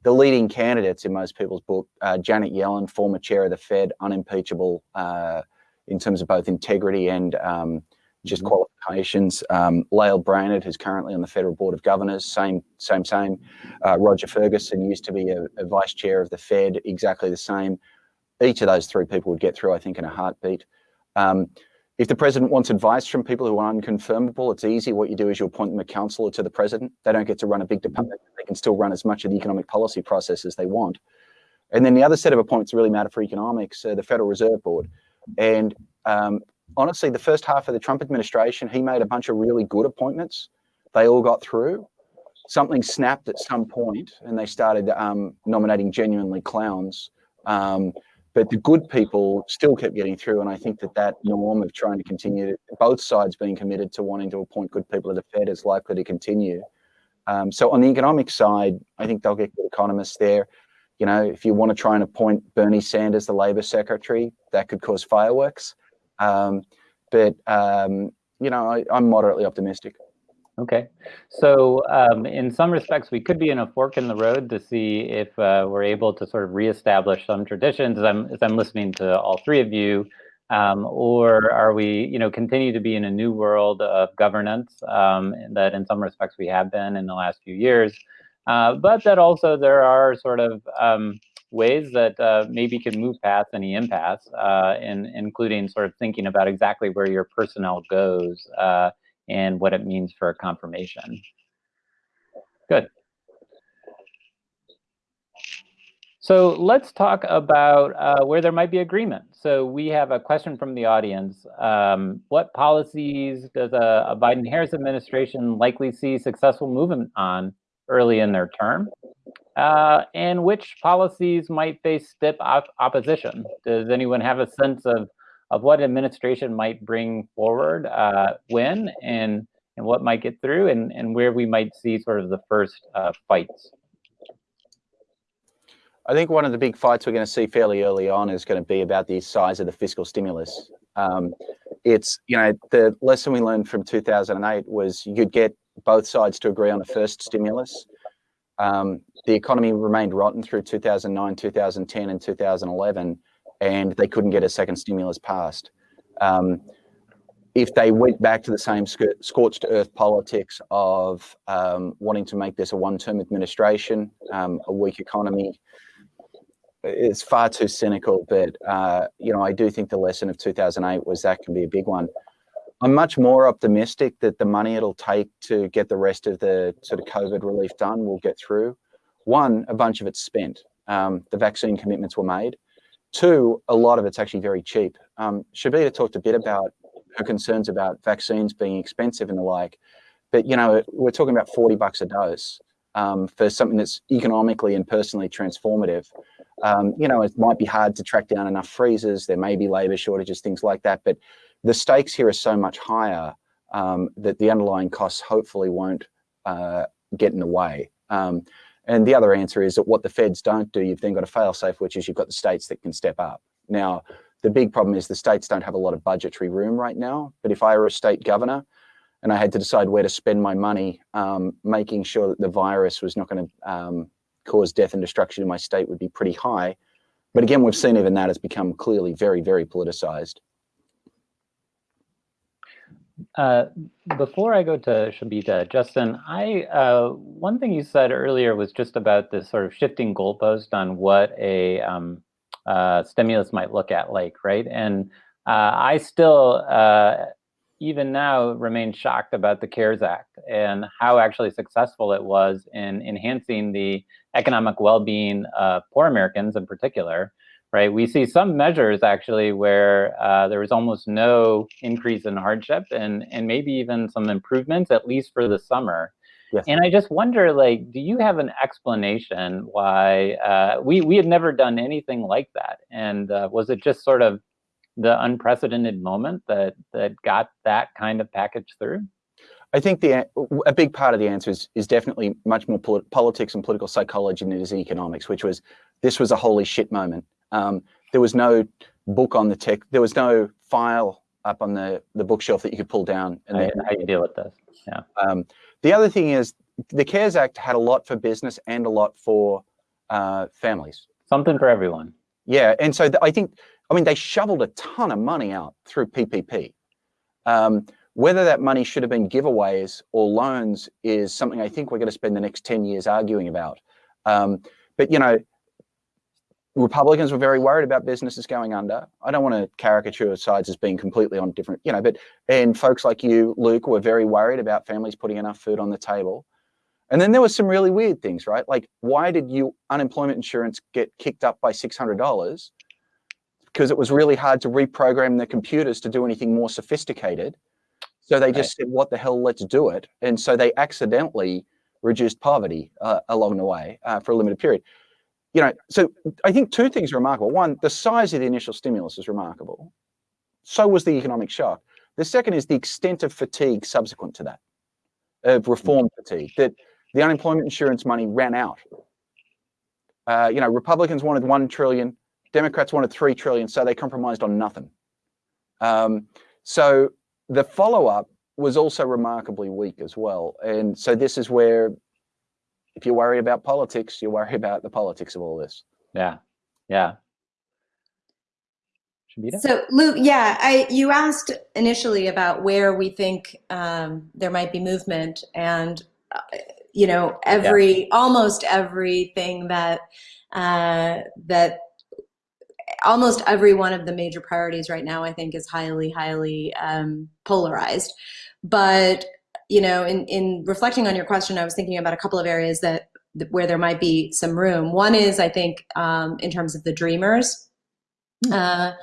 the leading candidates in most people's book, uh, Janet Yellen, former chair of the Fed, unimpeachable uh, in terms of both integrity and um, just mm -hmm. qualifications. Um, Lael Brainard, who's currently on the Federal Board of Governors, same, same, same. Uh, Roger Ferguson used to be a, a, vice chair of the Fed, exactly the same. Each of those three people would get through, I think, in a heartbeat. Um, if the president wants advice from people who are unconfirmable, it's easy. What you do is you appoint them a counselor to the president. They don't get to run a big department. They can still run as much of the economic policy process as they want. And then the other set of appointments really matter for economics, uh, the Federal Reserve Board. And um, honestly, the first half of the Trump administration, he made a bunch of really good appointments. They all got through. Something snapped at some point, and they started um, nominating genuinely clowns. Um, but the good people still kept getting through. And I think that that norm of trying to continue, both sides being committed to wanting to appoint good people to the Fed is likely to continue. Um, so on the economic side, I think they'll get good economists there. You know, if you want to try and appoint Bernie Sanders, the Labor Secretary, that could cause fireworks. Um, but, um, you know, I, I'm moderately optimistic. Okay, so um, in some respects, we could be in a fork in the road to see if uh, we're able to sort of reestablish some traditions. As I'm, as I'm listening to all three of you, um, or are we, you know, continue to be in a new world of governance um, that in some respects we have been in the last few years, uh, but that also there are sort of um, ways that uh, maybe can move past any impasse, uh, in, including sort of thinking about exactly where your personnel goes uh, and what it means for a confirmation. Good. So let's talk about uh, where there might be agreement. So we have a question from the audience. Um, what policies does a, a Biden-Harris administration likely see successful movement on early in their term? Uh, and which policies might face stiff op opposition? Does anyone have a sense of of what administration might bring forward uh, when and and what might get through and, and where we might see sort of the first uh, fights. I think one of the big fights we're going to see fairly early on is going to be about the size of the fiscal stimulus. Um, it's, you know, the lesson we learned from 2008 was you'd get both sides to agree on a first stimulus. Um, the economy remained rotten through 2009, 2010, and 2011 and they couldn't get a second stimulus passed. Um, if they went back to the same scorched earth politics of um, wanting to make this a one-term administration, um, a weak economy, it's far too cynical. But uh, you know, I do think the lesson of 2008 was that can be a big one. I'm much more optimistic that the money it'll take to get the rest of the sort of COVID relief done will get through. One, a bunch of it's spent. Um, the vaccine commitments were made. Two, a lot of it's actually very cheap. Um, Shobita talked a bit about her concerns about vaccines being expensive and the like, but you know, we're talking about 40 bucks a dose um, for something that's economically and personally transformative. Um, you know, it might be hard to track down enough freezers. There may be labor shortages, things like that, but the stakes here are so much higher um, that the underlying costs hopefully won't uh, get in the way. Um, and the other answer is that what the feds don't do, you've then got a fail safe, which is you've got the states that can step up. Now, the big problem is the states don't have a lot of budgetary room right now. But if I were a state governor and I had to decide where to spend my money, um, making sure that the virus was not going to um, cause death and destruction in my state would be pretty high. But again, we've seen even that has become clearly very, very politicized. Uh, before I go to Shobita, Justin, I uh, one thing you said earlier was just about this sort of shifting goalpost on what a um, uh, stimulus might look at like, right? And uh, I still, uh, even now, remain shocked about the CARES Act and how actually successful it was in enhancing the economic well-being of poor Americans in particular right? We see some measures actually where uh, there was almost no increase in hardship and, and maybe even some improvements, at least for the summer. Yes. And I just wonder, like, do you have an explanation why uh, we, we had never done anything like that? And uh, was it just sort of the unprecedented moment that, that got that kind of package through? I think the a big part of the answer is, is definitely much more polit politics and political psychology than it is economics, which was this was a holy shit moment. Um, there was no book on the tech. There was no file up on the, the bookshelf that you could pull down. And then, how you deal with this, yeah. Um, the other thing is the CARES Act had a lot for business and a lot for uh, families. Something for everyone. Yeah, and so I think, I mean, they shoveled a ton of money out through PPP. Um, whether that money should have been giveaways or loans is something I think we're going to spend the next 10 years arguing about. Um, but, you know, Republicans were very worried about businesses going under. I don't want to caricature sides as being completely on different, you know, but and folks like you, Luke, were very worried about families putting enough food on the table. And then there was some really weird things, right? Like, why did you unemployment insurance get kicked up by six hundred dollars? Because it was really hard to reprogram the computers to do anything more sophisticated. So they just said, "What the hell? Let's do it." And so they accidentally reduced poverty uh, along the way uh, for a limited period you know, so I think two things are remarkable. One, the size of the initial stimulus is remarkable. So was the economic shock. The second is the extent of fatigue subsequent to that, of reform fatigue, that the unemployment insurance money ran out. Uh, you know, Republicans wanted 1 trillion, Democrats wanted 3 trillion, so they compromised on nothing. Um, so the follow-up was also remarkably weak as well. And so this is where if you worry about politics, you worry about the politics of all this. Yeah, yeah. Shobita? So, Luke, yeah, I you asked initially about where we think um, there might be movement, and uh, you know, every yeah. almost everything that uh, that almost every one of the major priorities right now, I think, is highly, highly um, polarized. But you know, in, in reflecting on your question, I was thinking about a couple of areas that where there might be some room. One is, I think, um, in terms of the dreamers hmm. uh,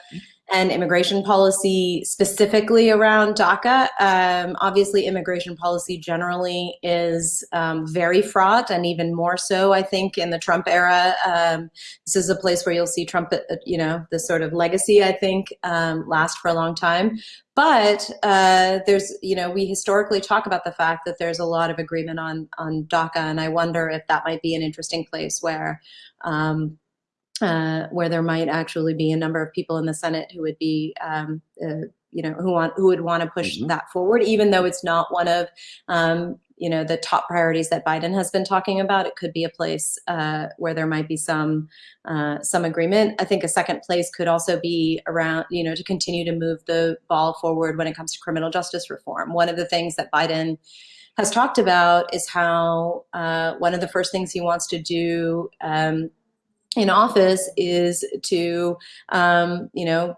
and immigration policy specifically around DACA. Um, obviously, immigration policy generally is um, very fraught, and even more so, I think, in the Trump era. Um, this is a place where you'll see Trump, uh, you know, this sort of legacy, I think, um, last for a long time. But uh, there's, you know, we historically talk about the fact that there's a lot of agreement on on DACA, and I wonder if that might be an interesting place where um, uh, where there might actually be a number of people in the Senate who would be, um, uh, you know, who want who would want to push mm -hmm. that forward, even though it's not one of um, you know, the top priorities that Biden has been talking about. It could be a place uh, where there might be some uh, some agreement. I think a second place could also be around, you know, to continue to move the ball forward when it comes to criminal justice reform. One of the things that Biden has talked about is how uh, one of the first things he wants to do um, in office is to, um, you know,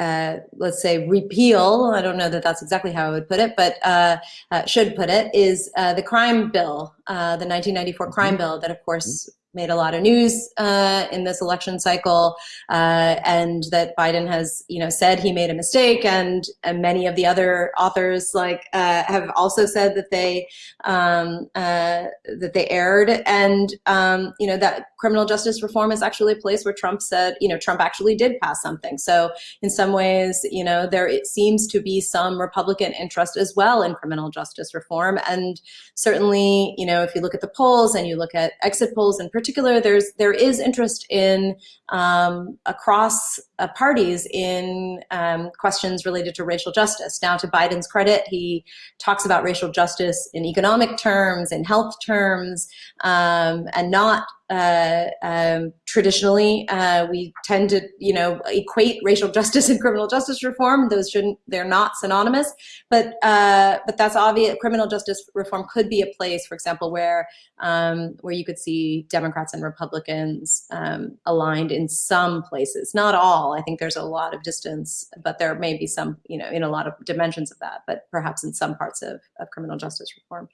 uh, let's say repeal, I don't know that that's exactly how I would put it, but uh, uh, should put it, is uh, the crime bill, uh, the 1994 crime mm-hmm. bill that of course made a lot of news uh, in this election cycle, uh, and that Biden has, you know, said he made a mistake, and, and many of the other authors like uh, have also said that they um, uh, that they erred, and um, you know that criminal justice reform is actually a place where Trump said, you know, Trump actually did pass something. So in some ways, you know, there it seems to be some Republican interest as well in criminal justice reform, and certainly, you know, if you look at the polls and you look at exit polls in particular there's there is interest in um, across uh, parties in um, questions related to racial justice. Now, to Biden's credit, he talks about racial justice in economic terms, in health terms, um, and not uh, um, traditionally uh, we tend to you know equate racial justice and criminal justice reform. Those shouldn't they're not synonymous. But uh, but that's obvious criminal justice reform could be a place for example where um, where you could see Democrats and Republicans um, aligned in some places. Not all. I think there's a lot of distance but there may be some you know in a lot of dimensions of that but perhaps in some parts of, of criminal justice reform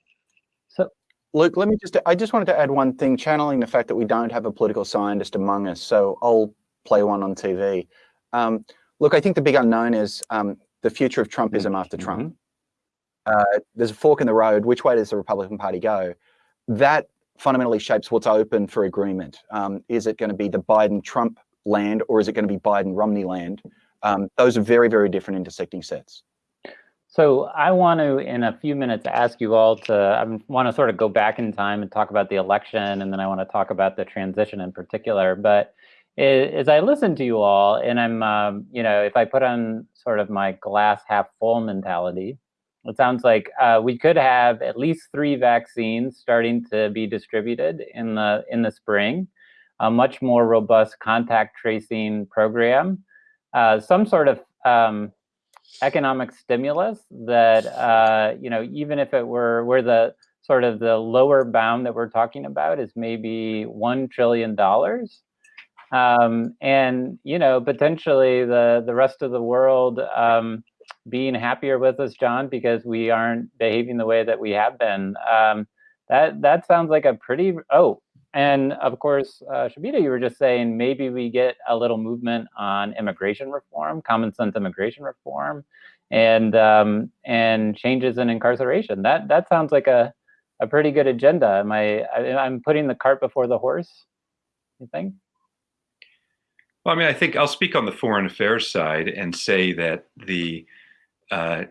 Luke, let me just, I just wanted to add one thing, channeling the fact that we don't have a political scientist among us. So I'll play one on TV. Um, look, I think the big unknown is um, the future of Trumpism after mm-hmm. Trump. Uh, there's a fork in the road. Which way does the Republican Party go? That fundamentally shapes what's open for agreement. Um, is it going to be the Biden-Trump land or is it going to be Biden-Romney land? Um, those are very, very different intersecting sets. So I want to, in a few minutes, ask you all to, I want to sort of go back in time and talk about the election, and then I want to talk about the transition in particular. But as I listen to you all, and I'm, um, you know, if I put on sort of my glass half full mentality, it sounds like uh, we could have at least three vaccines starting to be distributed in the in the spring, a much more robust contact tracing program, uh, some sort of um, economic stimulus that uh, you know even if it were where the sort of the lower bound that we're talking about is maybe $1 trillion. Um, and, you know, potentially the, the rest of the world um, being happier with us, John, because we aren't behaving the way that we have been. Um, that, that sounds like a pretty, oh, and of course, uh, Shobita, you were just saying maybe we get a little movement on immigration reform, common sense immigration reform, and um, and changes in incarceration. That that sounds like a a pretty good agenda. Am I, I I'm putting the cart before the horse? You think? Well, I mean, I think I'll speak on the foreign affairs side and say that the uh,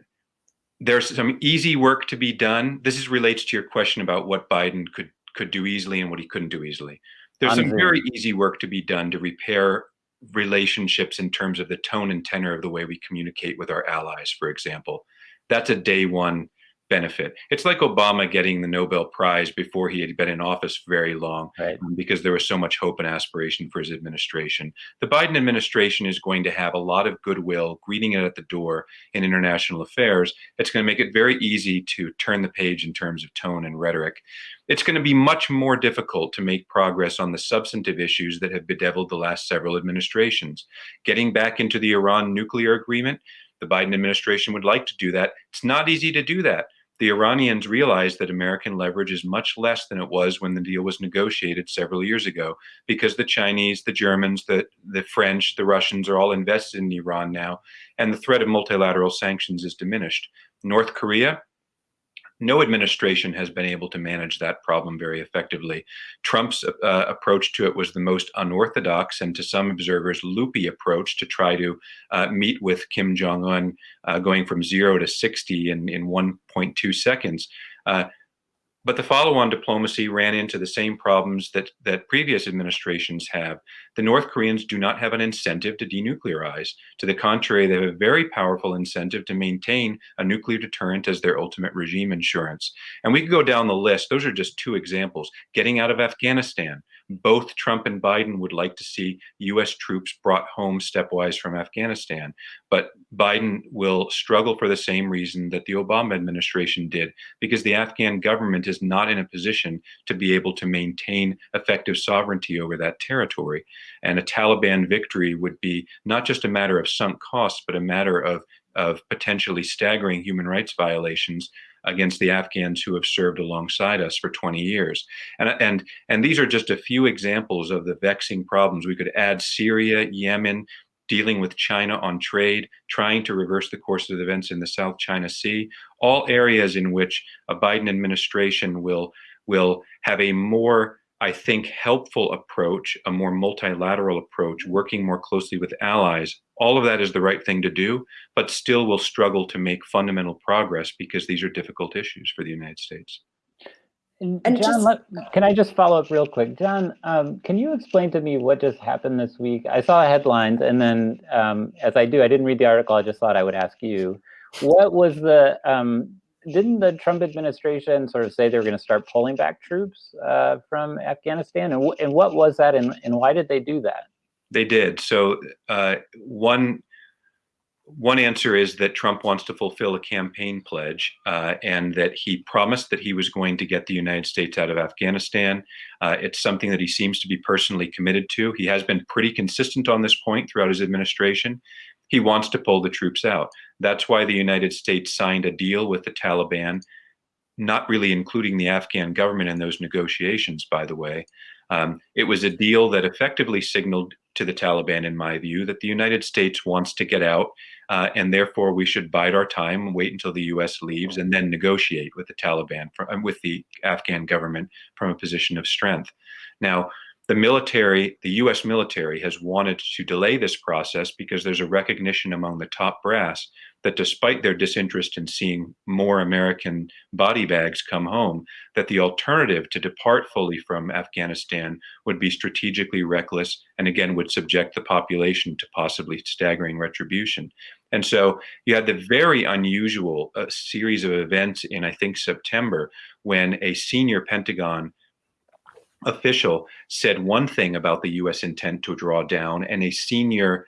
there's some easy work to be done. This is relates to your question about what Biden could could do easily and what he couldn't do easily. There's some very easy work to be done to repair relationships in terms of the tone and tenor of the way we communicate with our allies, for example. That's a day one benefit. It's like Obama getting the Nobel Prize before he had been in office very long right. um, because there was so much hope and aspiration for his administration. The Biden administration is going to have a lot of goodwill greeting it at the door in international affairs. It's going to make it very easy to turn the page in terms of tone and rhetoric. It's going to be much more difficult to make progress on the substantive issues that have bedeviled the last several administrations. Getting back into the Iran nuclear agreement, the Biden administration would like to do that. It's not easy to do that the Iranians realize that American leverage is much less than it was when the deal was negotiated several years ago, because the Chinese, the Germans, the, the French, the Russians are all invested in Iran now, and the threat of multilateral sanctions is diminished. North Korea, no administration has been able to manage that problem very effectively. Trump's uh, approach to it was the most unorthodox and to some observers loopy approach to try to uh, meet with Kim Jong-un uh, going from zero to 60 in, in 1.2 seconds. But the follow-on diplomacy ran into the same problems that, that previous administrations have. The North Koreans do not have an incentive to denuclearize. To the contrary, they have a very powerful incentive to maintain a nuclear deterrent as their ultimate regime insurance. And we could go down the list. Those are just two examples. Getting out of Afghanistan, both Trump and Biden would like to see US troops brought home stepwise from Afghanistan. But Biden will struggle for the same reason that the Obama administration did, because the Afghan government is not in a position to be able to maintain effective sovereignty over that territory. And a Taliban victory would be not just a matter of sunk costs, but a matter of, of potentially staggering human rights violations against the Afghans who have served alongside us for 20 years. And, and, and these are just a few examples of the vexing problems. We could add Syria, Yemen, dealing with China on trade, trying to reverse the course of events in the South China Sea, all areas in which a Biden administration will, will have a more I think, helpful approach, a more multilateral approach, working more closely with allies, all of that is the right thing to do, but still will struggle to make fundamental progress because these are difficult issues for the United States. And, John, just, let, can I just follow up real quick? John, um, can you explain to me what just happened this week? I saw headlines, and then um, as I do, I didn't read the article. I just thought I would ask you. What was the um, didn't the Trump administration sort of say they were going to start pulling back troops uh, from Afghanistan? And, and what was that, and, and why did they do that? They did. So uh, one one answer is that Trump wants to fulfill a campaign pledge, uh, and that he promised that he was going to get the United States out of Afghanistan. Uh, it's something that he seems to be personally committed to. He has been pretty consistent on this point throughout his administration. He wants to pull the troops out. That's why the United States signed a deal with the Taliban, not really including the Afghan government in those negotiations, by the way. Um, it was a deal that effectively signaled to the Taliban, in my view, that the United States wants to get out, uh, and therefore we should bide our time, wait until the U.S. leaves, and then negotiate with the Taliban, from, with the Afghan government from a position of strength. Now, the military, the US military has wanted to delay this process because there's a recognition among the top brass that despite their disinterest in seeing more American body bags come home, that the alternative to depart fully from Afghanistan would be strategically reckless and again would subject the population to possibly staggering retribution. And so you had the very unusual uh, series of events in, I think, September when a senior Pentagon official said one thing about the U.S. intent to draw down, and a senior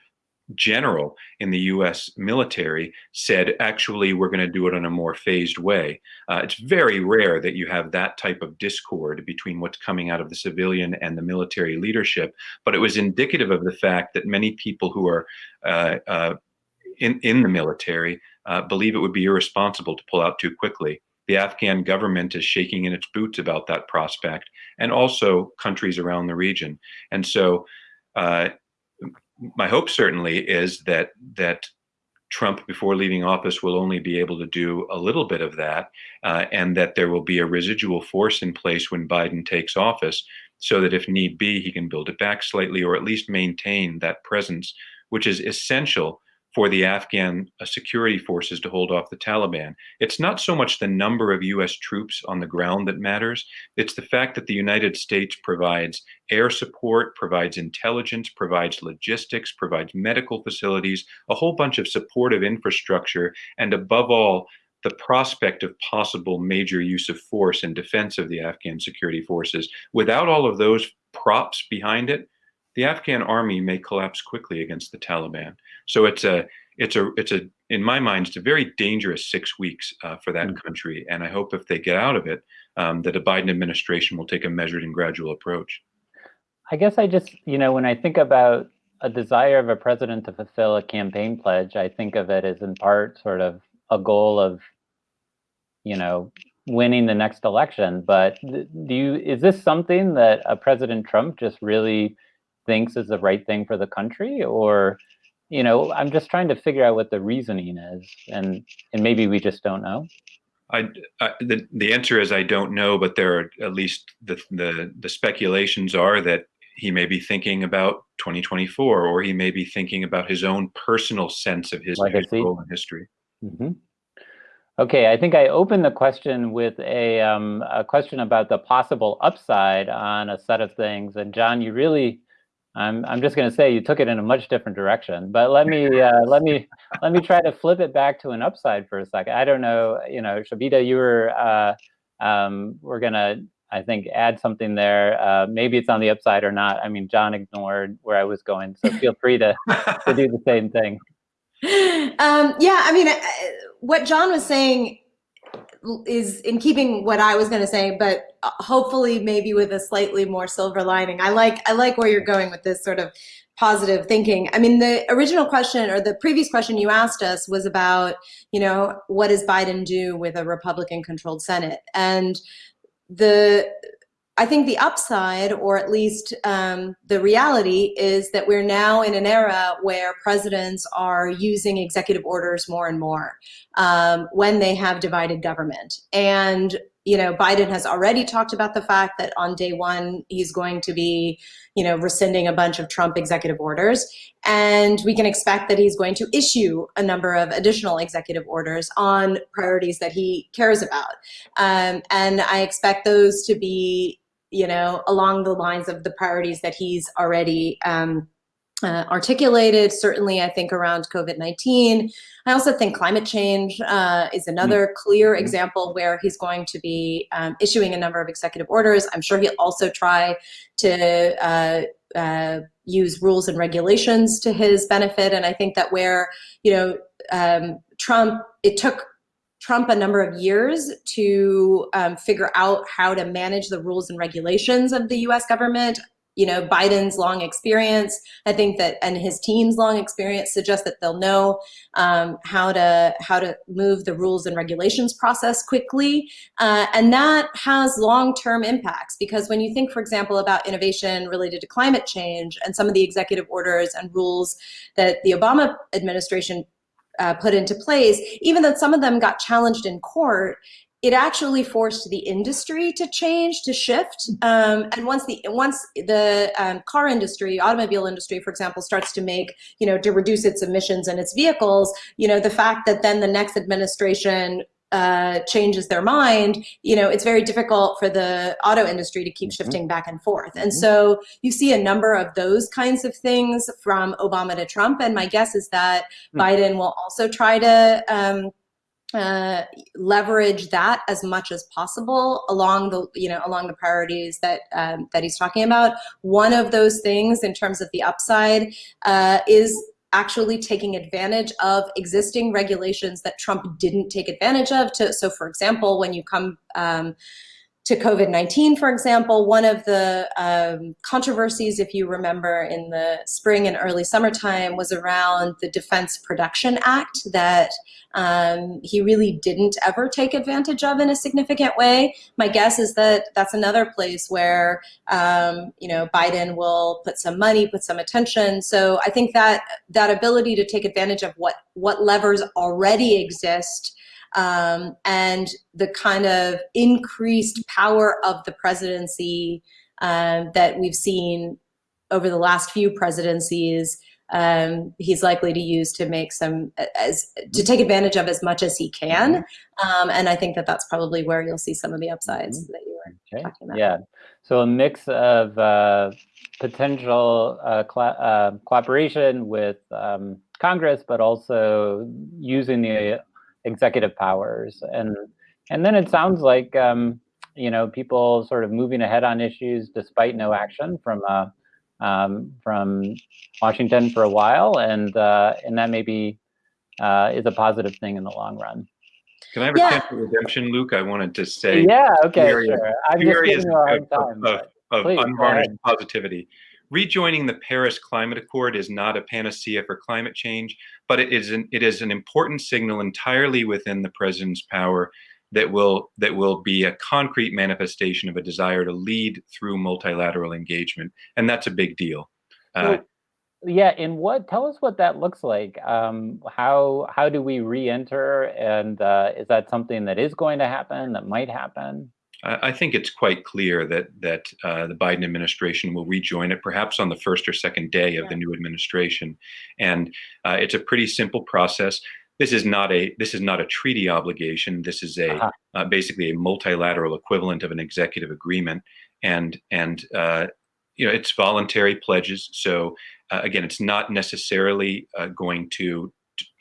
general in the US military said, actually, we're going to do it in a more phased way. Uh, it's very rare that you have that type of discord between what's coming out of the civilian and the military leadership, but it was indicative of the fact that many people who are uh, uh, in, in the military uh, believe it would be irresponsible to pull out too quickly. The Afghan government is shaking in its boots about that prospect, and also countries around the region. And so, uh, my hope certainly is that that Trump, before leaving office, will only be able to do a little bit of that, uh, and that there will be a residual force in place when Biden takes office, so that if need be, he can build it back slightly or at least maintain that presence, which is essential for the Afghan uh, security forces to hold off the Taliban. It's not so much the number of US troops on the ground that matters, it's the fact that the United States provides air support, provides intelligence, provides logistics, provides medical facilities, a whole bunch of supportive infrastructure, and above all, the prospect of possible major use of force in defense of the Afghan security forces. Without all of those props behind it, the Afghan army may collapse quickly against the Taliban. So it's a it's a it's a in my mind it's a very dangerous six weeks uh, for that mm. country, and I hope if they get out of it, um, that a Biden administration will take a measured and gradual approach. I guess I just you know when I think about a desire of a president to fulfill a campaign pledge, I think of it as in part sort of a goal of you know winning the next election. But do you is this something that a President Trump just really thinks is the right thing for the country or you know i'm just trying to figure out what the reasoning is and and maybe we just don't know I, I, the, the answer is I don't know, but there are at least the, the, the speculations are that he may be thinking about 2024, or he may be thinking about his own personal sense of his, his role in history. Mm -hmm. Okay, I think I opened the question with a, um, a question about the possible upside on a set of things, and John, you really I'm I'm just going to say you took it in a much different direction. But let me uh, let me let me try to flip it back to an upside for a second. I don't know, you know, Shobita, you were uh, um, we're gonna I think add something there. Uh, maybe it's on the upside or not. I mean, John ignored where I was going, so feel free to to do the same thing. Um, yeah, I mean, uh, what John was saying is in keeping what I was going to say, but uh, hopefully maybe with a slightly more silver lining. I like I like where you're going with this sort of positive thinking. I mean, the original question or the previous question you asked us was about, you know, what does Biden do with a Republican controlled Senate? And the I think the upside, or at least um, the reality, is that we're now in an era where presidents are using executive orders more and more um, when they have divided government. And you know, Biden has already talked about the fact that on day one he's going to be, you know, rescinding a bunch of Trump executive orders, and we can expect that he's going to issue a number of additional executive orders on priorities that he cares about. Um, and I expect those to be you know, along the lines of the priorities that he's already um, uh, articulated, certainly I think around COVID-19. I also think climate change uh, is another mm. clear mm-hmm. example where he's going to be um, issuing a number of executive orders. I'm sure he'll also try to uh, uh, use rules and regulations to his benefit. And I think that where, you know, um, Trump, it took Trump a number of years to um, figure out how to manage the rules and regulations of the US government. You know, Biden's long experience, I think that, and his team's long experience suggests that they'll know um, how to how to move the rules and regulations process quickly, uh, and that has long-term impacts. Because when you think, for example, about innovation related to climate change and some of the executive orders and rules that the Obama administration uh, put into place, even though some of them got challenged in court, it actually forced the industry to change, to shift. Um, and once the once the um, car industry, automobile industry, for example, starts to make, you know, to reduce its emissions and its vehicles, you know, the fact that then the next administration uh, changes their mind, you know, it's very difficult for the auto industry to keep mm-hmm. shifting back and forth. And mm-hmm. so you see a number of those kinds of things from Obama to Trump. And my guess is that mm. Biden will also try to um, uh, leverage that as much as possible along the you know along the priorities that um, that he's talking about. One of those things in terms of the upside uh, is actually taking advantage of existing regulations that Trump didn't take advantage of. To, so, for example, when you come um, to COVID-19, for example, one of the um, controversies, if you remember, in the spring and early summertime was around the Defense Production Act that um, he really didn't ever take advantage of in a significant way. My guess is that that's another place where, um, you know, Biden will put some money, put some attention. So I think that that ability to take advantage of what, what levers already exist um, and the kind of increased power of the presidency um, that we've seen over the last few presidencies, um, he's likely to use to make some as to take advantage of as much as he can. Um, and I think that that's probably where you'll see some of the upsides that you were Okay. talking about. Yeah. So a mix of uh, potential uh, uh, cooperation with um, Congress, but also using the executive powers, and and then it sounds like um, you know people sort of moving ahead on issues despite no action from uh, um, from Washington for a while, and uh, and that maybe uh, is a positive thing in the long run. Can I have a Yeah. chance for redemption, Luke? I wanted to say Yeah. Okay. areas- Sure. I'm just areas giving you a hard of- time. of- of Please, unvarnished positivity. Rejoining the Paris Climate Accord is not a panacea for climate change, but it is an it is an important signal entirely within the president's power that will that will be a concrete manifestation of a desire to lead through multilateral engagement, and that's a big deal. Uh, yeah, and what? Tell us what that looks like. Um, how how do we re-enter, and uh, is that something that is going to happen? That might happen? I I think it's quite clear that that uh, the Biden administration will rejoin it, perhaps on the first or second day of the new administration, and uh, it's a pretty simple process. This is not a this is not a treaty obligation. This is a Uh-huh. uh, basically a multilateral equivalent of an executive agreement, and and uh, you know it's voluntary pledges. So uh, again, it's not necessarily uh, going to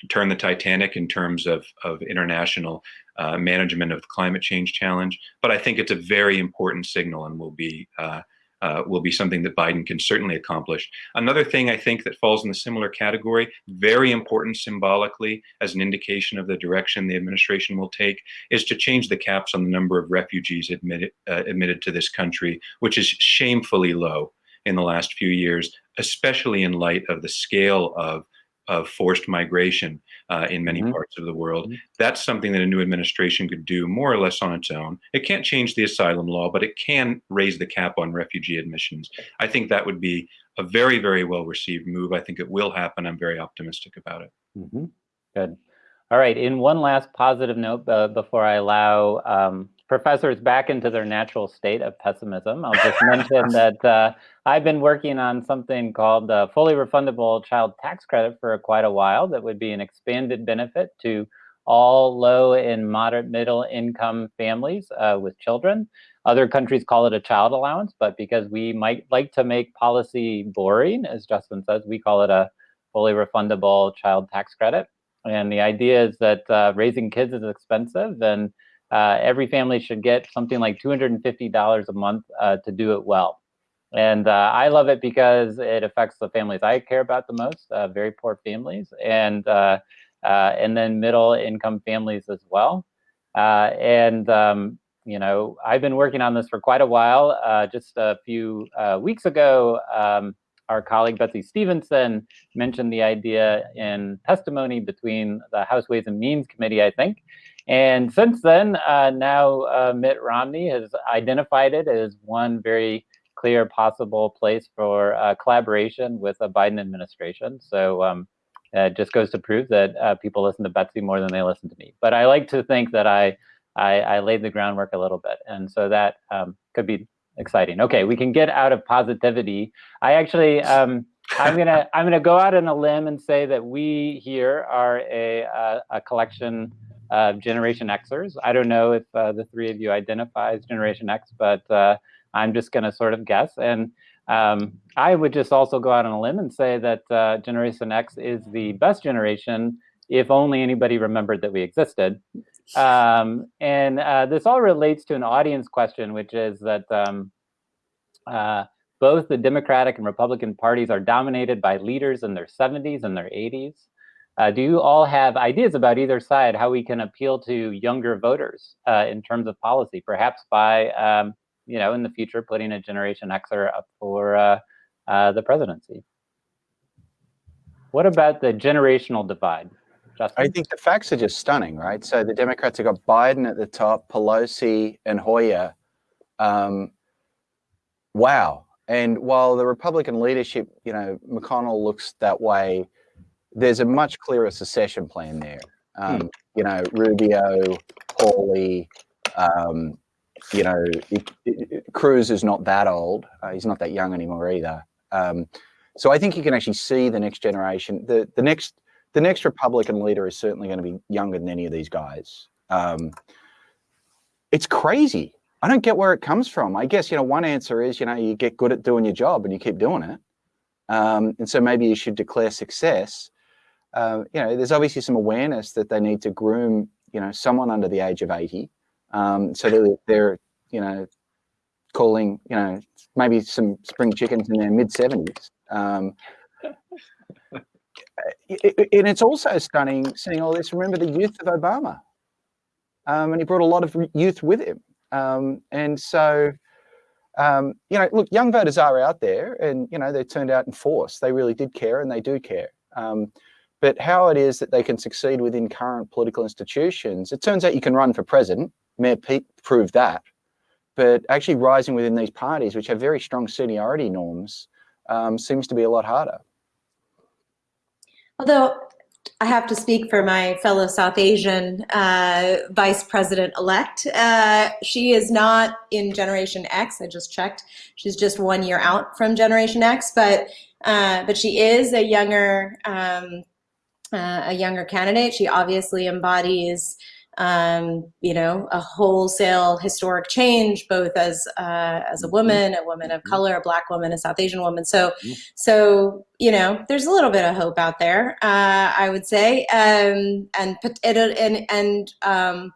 turn the Titanic in terms of of international uh, management of climate change challenge. But I think it's a very important signal and will be uh, uh, will be something that Biden can certainly accomplish. Another thing I think that falls in the similar category, very important symbolically as an indication of the direction the administration will take, is to change the caps on the number of refugees admitted uh, admitted to this country, which is shamefully low in the last few years, especially in light of the scale of of forced migration uh, in many Mhm. parts of the world. Mhm. That's something that a new administration could do more or less on its own. It can't change the asylum law, but it can raise the cap on refugee admissions. I think that would be a very, very well received move. I think it will happen. I'm very optimistic about it. hmm Good. All right. In one last positive note, uh, before I allow um, professors back into their natural state of pessimism, I'll just mention that uh, I've been working on something called the fully refundable child tax credit for quite a while. That would be an expanded benefit to all low and moderate middle income families uh, with children. Other countries call it a child allowance, but because we might like to make policy boring, as Justin says, we call it a fully refundable child tax credit. And the idea is that uh, raising kids is expensive, and uh, every family should get something like $250 a month uh, to do it well. And uh, I love it because it affects the families I care about the most, uh, very poor families, and uh, and then middle income families as well. And um, you know, I've been working on this for quite a while. Uh, just a few uh, weeks ago, um, our colleague Betsey Stevenson mentioned the idea in testimony between the House Ways and Means Committee, I think. And since then, uh, now uh, Mitt Romney has identified it as one very clear possible place for uh, collaboration with a Biden administration. So um, it just goes to prove that uh, people listen to Betsey more than they listen to me. But I like to think that I I, I laid the groundwork a little bit, and so that um, could be exciting. Okay, we can get out of positivity. I actually, um, I'm gonna, I'm gonna go out on a limb and say that we here are a a, a collection of Generation Xers. I don't know if uh, the three of you identify as Generation X, but uh, I'm just gonna sort of guess. And um, I would just also go out on a limb and say that uh, Generation X is the best generation if only anybody remembered that we existed. Um, and uh, this all relates to an audience question, which is that um, uh, both the Democratic and Republican parties are dominated by leaders in their 70s and their 80s. Uh, do you all have ideas about either side how we can appeal to younger voters uh, in terms of policy, perhaps by, um, you know, in the future putting a Generation Xer up for uh, uh, the presidency? What about the generational divide? Justin? I think the facts are just stunning, right? So the Democrats have got Biden at the top, Pelosi and Hoyer. Um, wow. And while the Republican leadership, you know, McConnell looks that way, there's a much clearer secession plan there. Um, You know, Rubio, Hawley, um, you know, it, it, Cruz is not that old. Uh, he's not that young anymore either. Um, so I think you can actually see the next generation. The the next the next Republican leader is certainly going to be younger than any of these guys. Um, it's crazy. I don't get where it comes from. I guess you know one answer is you know you get good at doing your job and you keep doing it, um, and so maybe you should declare success. Uh, you know, there's obviously some awareness that they need to groom you know someone under the age of 80, um, so they're, they're you know calling you know maybe some spring chickens in their mid 70s. Um, and it's also stunning seeing all this. Remember the youth of Obama, um, and he brought a lot of youth with him. Um, and so, um, you know, look, young voters are out there, and you know they turned out in force. They really did care, and they do care. But how it is that they can succeed within current political institutions, it turns out you can run for president. Mayor Pete proved that. But actually rising within these parties, which have very strong seniority norms, um, seems to be a lot harder. Although I have to speak for my fellow South Asian uh, vice president elect. Uh, she is not in Generation X. I just checked. She's just one year out from Generation X, but uh, but she is a younger um, uh, a younger candidate. She obviously embodies um, you know, a wholesale historic change, both as uh, as a Mm-hmm. woman, a woman of color, a black woman, a South Asian woman. So, so you know, there's a little bit of hope out there, uh, I would say, um, and and and um,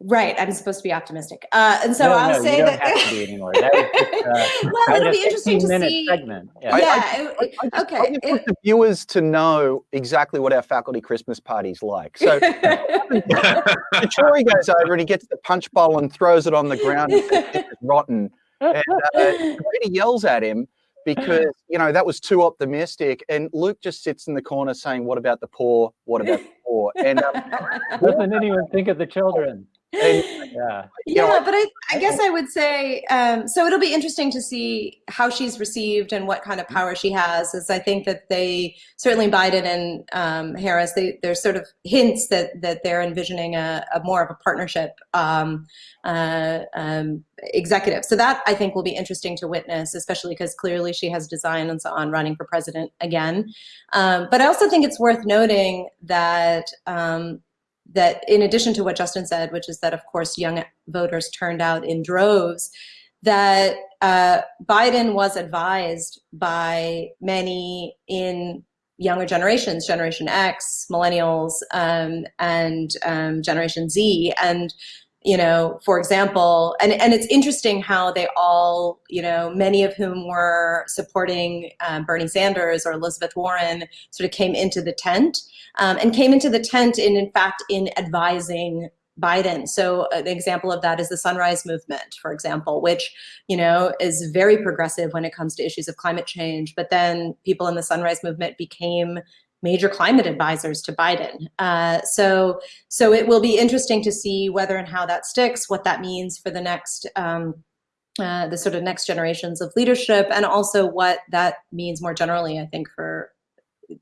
right. I'm supposed to be optimistic, uh, and so no, I'll no, say you don't that. have to be anymore. That was uh, well, it'll be interesting to see. segment. Yeah. I- yeah. I it- just- okay. I just want the viewers to know exactly what our faculty Christmas party's like. So Troy goes over and he gets the punch bowl and throws it on the ground and says, rotten. And uh, Peter yells at him because, you know, that was too optimistic. And Luke just sits in the corner saying, what about the poor? What about the poor? And, um, Doesn't anyone think of the children? And Yeah. know, yeah, but I, I guess I would say um, so. It'll be interesting to see how she's received and what kind of power she has. As I think that they certainly Biden and um, Harris, they, there's sort of hints that that they're envisioning a, a more of a partnership um, uh, um, executive. So that I think will be interesting to witness, especially because clearly she has designs on running for president again. Um, but I also think it's worth noting that um, that in addition to what Justin said, which is that of course young voters turned out in droves, that uh, Biden was advised by many in younger generations, Generation X, Millennials, um, and um, Generation Z, and you know, for example, and, and it's interesting how they all, you know, many of whom were supporting um, Bernie Sanders or Elizabeth Warren sort of came into the tent um, and came into the tent in, in fact, in advising Biden. So an example of that is the Sunrise Movement, for example, which, you know, is very progressive when it comes to issues of climate change. But then people in the Sunrise Movement became major climate advisors to Biden. Uh, so, so it will be interesting to see whether and how that sticks, what that means for the next, um, uh, the sort of next generations of leadership, and also what that means more generally, I think, for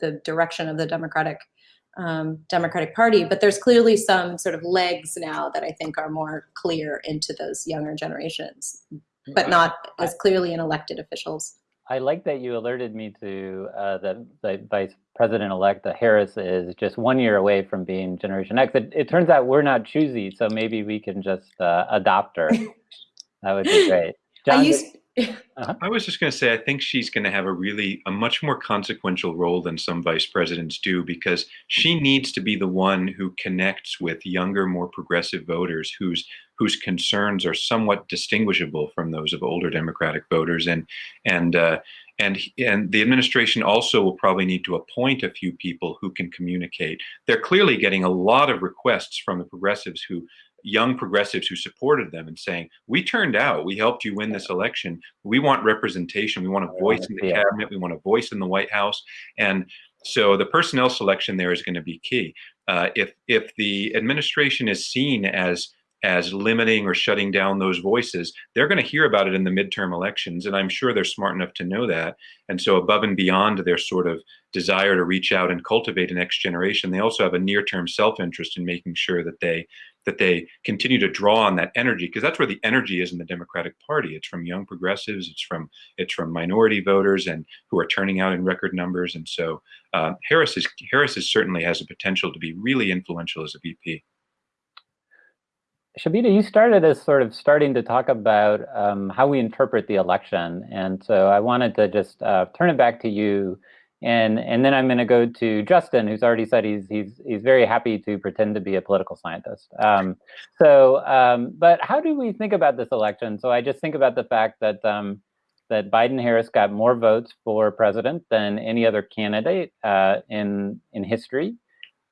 the direction of the Democratic um, Democratic Party. But there's clearly some sort of legs now that I think are more clear into those younger generations, but not as clearly in elected officials. I like that you alerted me to uh, that the Vice President-elect uh, Harris is just one year away from being Generation X. It, it turns out we're not choosy, so maybe we can just uh, adopt her. that would be great. I John, used, I was just going to say, I think she's going to have a really, a much more consequential role than some vice presidents do because she needs to be the one who connects with younger, more progressive voters whose whose concerns are somewhat distinguishable from those of older Democratic voters. And and uh, and and the administration also will probably need to appoint a few people who can communicate. They're clearly getting a lot of requests from the progressives who young progressives who supported them and saying, we turned out, we helped you win this election. We want representation. We want a voice in the cabinet. We want a voice in the White House. And so the personnel selection there is going to be key. Uh, if if the administration is seen as as limiting or shutting down those voices, they're going to hear about it in the midterm elections, and I'm sure they're smart enough to know that. And so, above and beyond their sort of desire to reach out and cultivate a next generation, they also have a near-term self-interest in making sure that they that they continue to draw on that energy because that's where the energy is in the Democratic Party. It's from young progressives, it's from it's from minority voters and who are turning out in record numbers. And so uh, Harris is Harris is certainly has a potential to be really influential as a VP. Shobita, you started as sort of starting to talk about um, how we interpret the election. And so I wanted to just uh, turn it back to you. And, and then I'm going to go to Justin, who's already said he's, he's, he's very happy to pretend to be a political scientist. Um, so, um, but how do we think about this election? So I just think about the fact that, um, that Biden Harris got more votes for president than any other candidate uh, in, in history.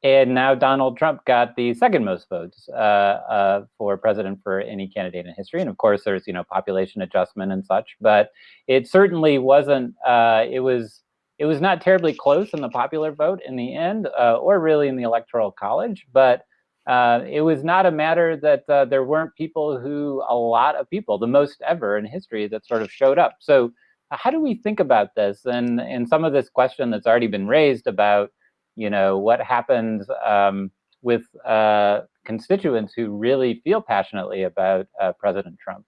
And now Donald Trump got the second most votes uh, uh, for president for any candidate in history. And of course, there's you know population adjustment and such, but it certainly wasn't. Uh, it was it was not terribly close in the popular vote in the end, uh, or really in the electoral college. But uh, it was not a matter that uh, there weren't people who a lot of people, the most ever in history, that sort of showed up. So how do we think about this and and some of this question that's already been raised about you know, what happens um, with uh, constituents who really feel passionately about uh, President Trump?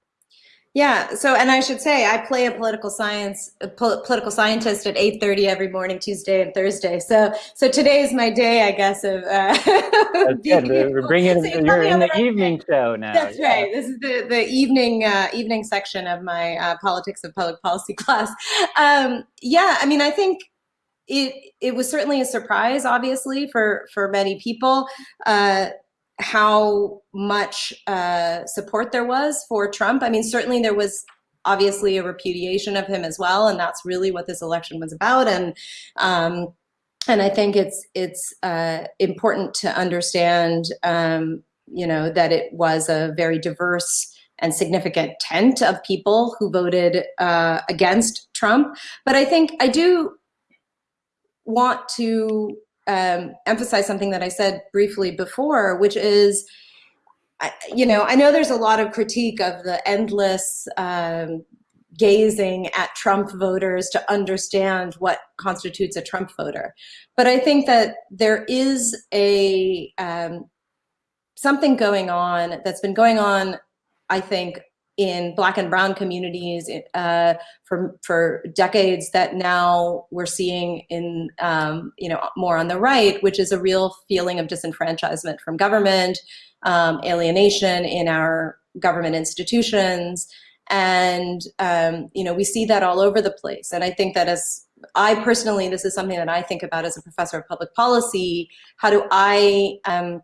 Yeah. So, and I should say, I play a political science, a pol political scientist at 8:30 every morning, Tuesday and Thursday. So, so today is my day, I guess. Of uh, good. We're bringing So you're in the right evening show now. That's yeah. right. This is the the evening uh, evening section of my uh, politics of public policy class. Um, yeah, I mean, I think it it was certainly a surprise, obviously, for for many people. Uh, how much uh, support there was for Trump. I mean, certainly there was obviously a repudiation of him as well, and that's really what this election was about. And um, and I think it's it's uh, important to understand, um, you know, that it was a very diverse and significant tent of people who voted uh, against Trump. But I think I do want to um, emphasize something that I said briefly before, which is, you know, I know there's a lot of critique of the endless um, gazing at Trump voters to understand what constitutes a Trump voter, but I think that there is a um, something going on that's been going on, I think, in black and brown communities uh, for for decades that now we're seeing in um, you know more on the right, which is a real feeling of disenfranchisement from government, um, alienation in our government institutions, and um, you know we see that all over the place. And I think that as I personally, this is something that I think about as a professor of public policy. How do I um,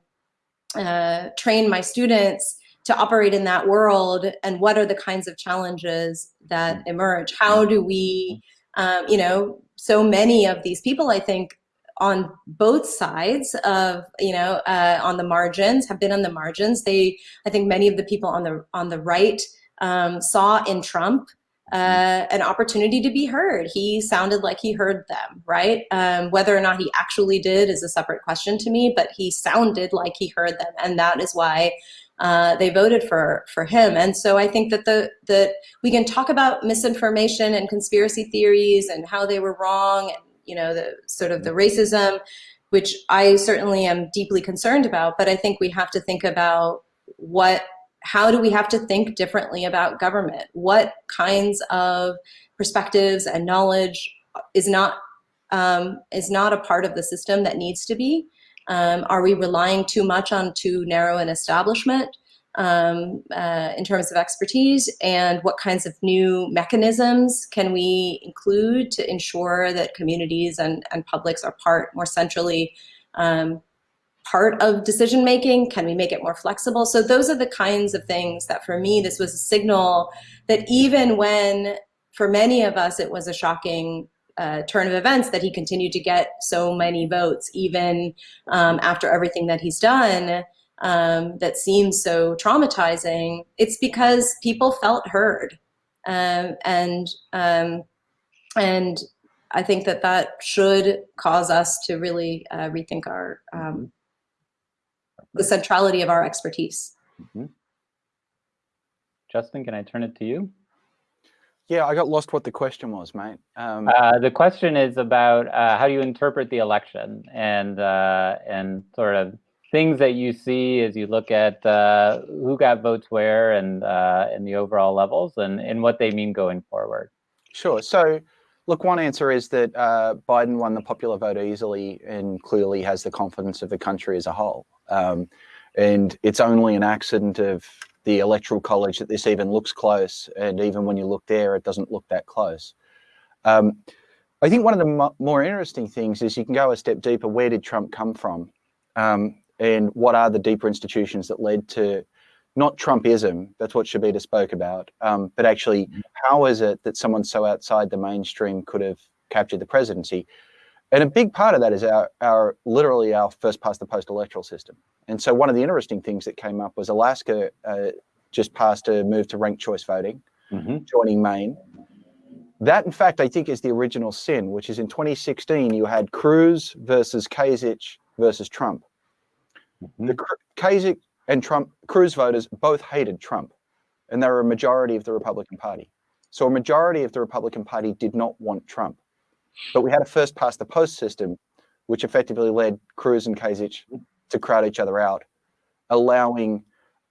uh, train my students? To operate in that world and what are the kinds of challenges that emerge how do we um, you know so many of these people i think on both sides of you know uh, on the margins have been on the margins they i think many of the people on the on the right um, saw in trump uh, an opportunity to be heard. He sounded like he heard them, right? Um, whether or not he actually did is a separate question to me, but he sounded like he heard them, and that is why uh, they voted for for him. And so I think that the that we can talk about misinformation and conspiracy theories and how they were wrong, and you know the sort of the racism, which I certainly am deeply concerned about. But I think we have to think about what how do we have to think differently about government? What kinds of perspectives and knowledge is not um, is not a part of the system that needs to be? Um, are we relying too much on too narrow an establishment um, uh, in terms of expertise? And what kinds of new mechanisms can we include to ensure that communities and, and publics are part more centrally um, part of decision making? Can we make it more flexible? So those are the kinds of things that for me, this was a signal that even when for many of us it was a shocking uh, turn of events that he continued to get so many votes, even um, after everything that he's done um, that seems so traumatizing, it's because people felt heard. Um, and, um, and I think that that should cause us to really uh, rethink our, um, the centrality of our expertise. Mhm. Justin, can I turn it to you? Yeah, I got lost what the question was, mate. Um, Uh, the question is about uh, how do you interpret the election and uh, and sort of things that you see as you look at uh, who got votes where and uh, and the overall levels and, and what they mean going forward. Sure. So, look, one answer is that uh, Biden won the popular vote easily and clearly has the confidence of the country as a whole. Um, and it's only an accident of the electoral college that this even looks close. And even when you look there, it doesn't look that close. Um, I think one of the more interesting things is you can go a step deeper. Where did Trump come from? Um, and what are the deeper institutions that led to not Trumpism, that's what Shobita spoke about, um, but actually, how is it that someone so outside the mainstream could have captured the presidency? And a big part of that is our, our literally our first past the post electoral system. And so one of the interesting things that came up was Alaska uh, just passed a move to ranked choice voting, Mhm. joining Maine. That, in fact, I think is the original sin, which is in 2016, you had Cruz versus Kasich versus Trump. Mhm. The Kasich and Trump, Cruz voters both hated Trump, and they were a majority of the Republican Party. So a majority of the Republican Party did not want Trump. But we had a first past the post system, which effectively led Cruz and Kasich to crowd each other out, allowing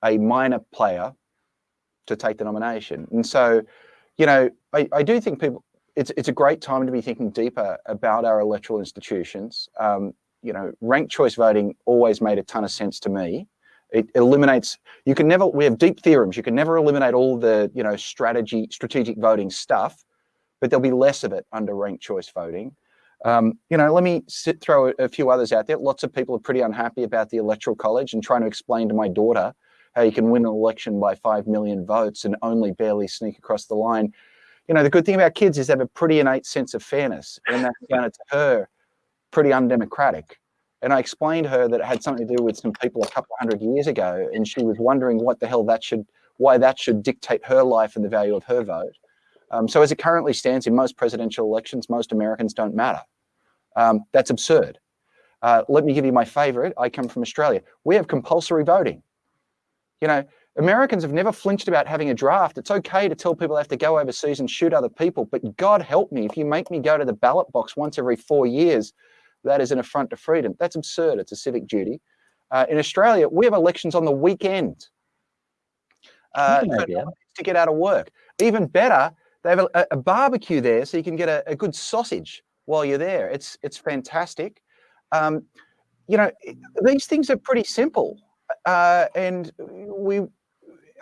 a minor player to take the nomination. And so, you know, I, I do think people, it's, it's a great time to be thinking deeper about our electoral institutions. Um, you know, ranked choice voting always made a ton of sense to me. It eliminates, you can never, we have deep theorems. You can never eliminate all the, you know, strategy, strategic voting stuff, but there'll be less of it under ranked choice voting. Um, you know, let me sit, throw a, a few others out there. Lots of people are pretty unhappy about the electoral college and trying to explain to my daughter how you can win an election by 5 million votes and only barely sneak across the line. You know, the good thing about kids is they have a pretty innate sense of fairness and that sounded to her pretty undemocratic. And I explained to her that it had something to do with some people a couple hundred years ago. And she was wondering what the hell that should, why that should dictate her life and the value of her vote. Um, so as it currently stands in most presidential elections, most Americans don't matter. Um, that's absurd. Uh, let me give you my favorite. I come from Australia. We have compulsory voting. You know, Americans have never flinched about having a draft. It's okay to tell people they have to go overseas and shoot other people, but God help me if you make me go to the ballot box once every four years, that is an affront to freedom. That's absurd. It's a civic duty. Uh, in Australia, we have elections on the weekend uh, That's an for idea. to get out of work. Even better, they have a, a barbecue there, so you can get a, a good sausage while you're there. It's it's fantastic. Um, you know, these things are pretty simple, uh, and we.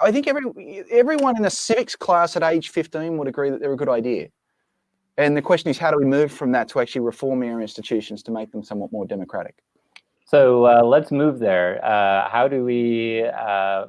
I think every everyone in a civics class at age 15 would agree that they're a good idea. And the question is, how do we move from that to actually reform our institutions to make them somewhat more democratic? So uh, let's move there. Uh, how do we uh,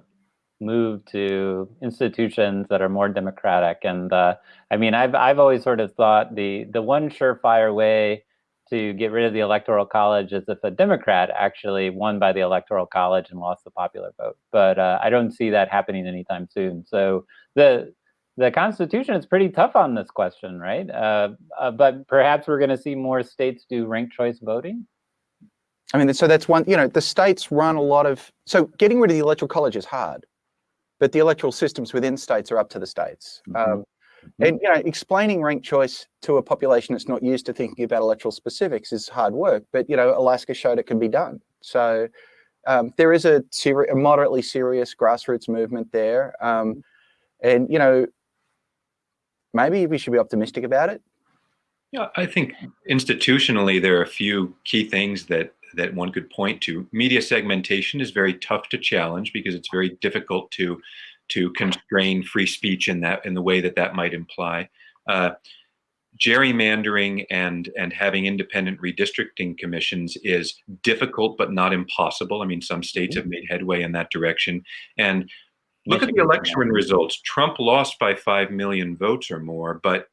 move to institutions that are more democratic? And uh, I mean, I've I've always sort of thought the the one surefire way to get rid of the electoral college is if a Democrat actually won by the electoral college and lost the popular vote. But uh, I don't see that happening anytime soon. So the the Constitution is pretty tough on this question, right? Uh, uh, but perhaps we're going to see more states do ranked choice voting. I mean, so that's one, you know, the states run a lot of, so getting rid of the electoral college is hard, but the electoral systems within states are up to the states. Mhm. Um, and, you know, explaining ranked choice to a population that's not used to thinking about electoral specifics is hard work, but, you know, Alaska showed it can be done. So um, there is a, a moderately serious grassroots movement there. Um, and, you know, maybe we should be optimistic about it. Yeah, I think institutionally there are a few key things that that one could point to. Media segmentation is very tough to challenge because it's very difficult to to constrain free speech in that in the way that that might imply. Uh, gerrymandering and and having independent redistricting commissions is difficult but not impossible. I mean, some states have made headway in that direction. And look at the election results. Trump lost by five million votes or more, but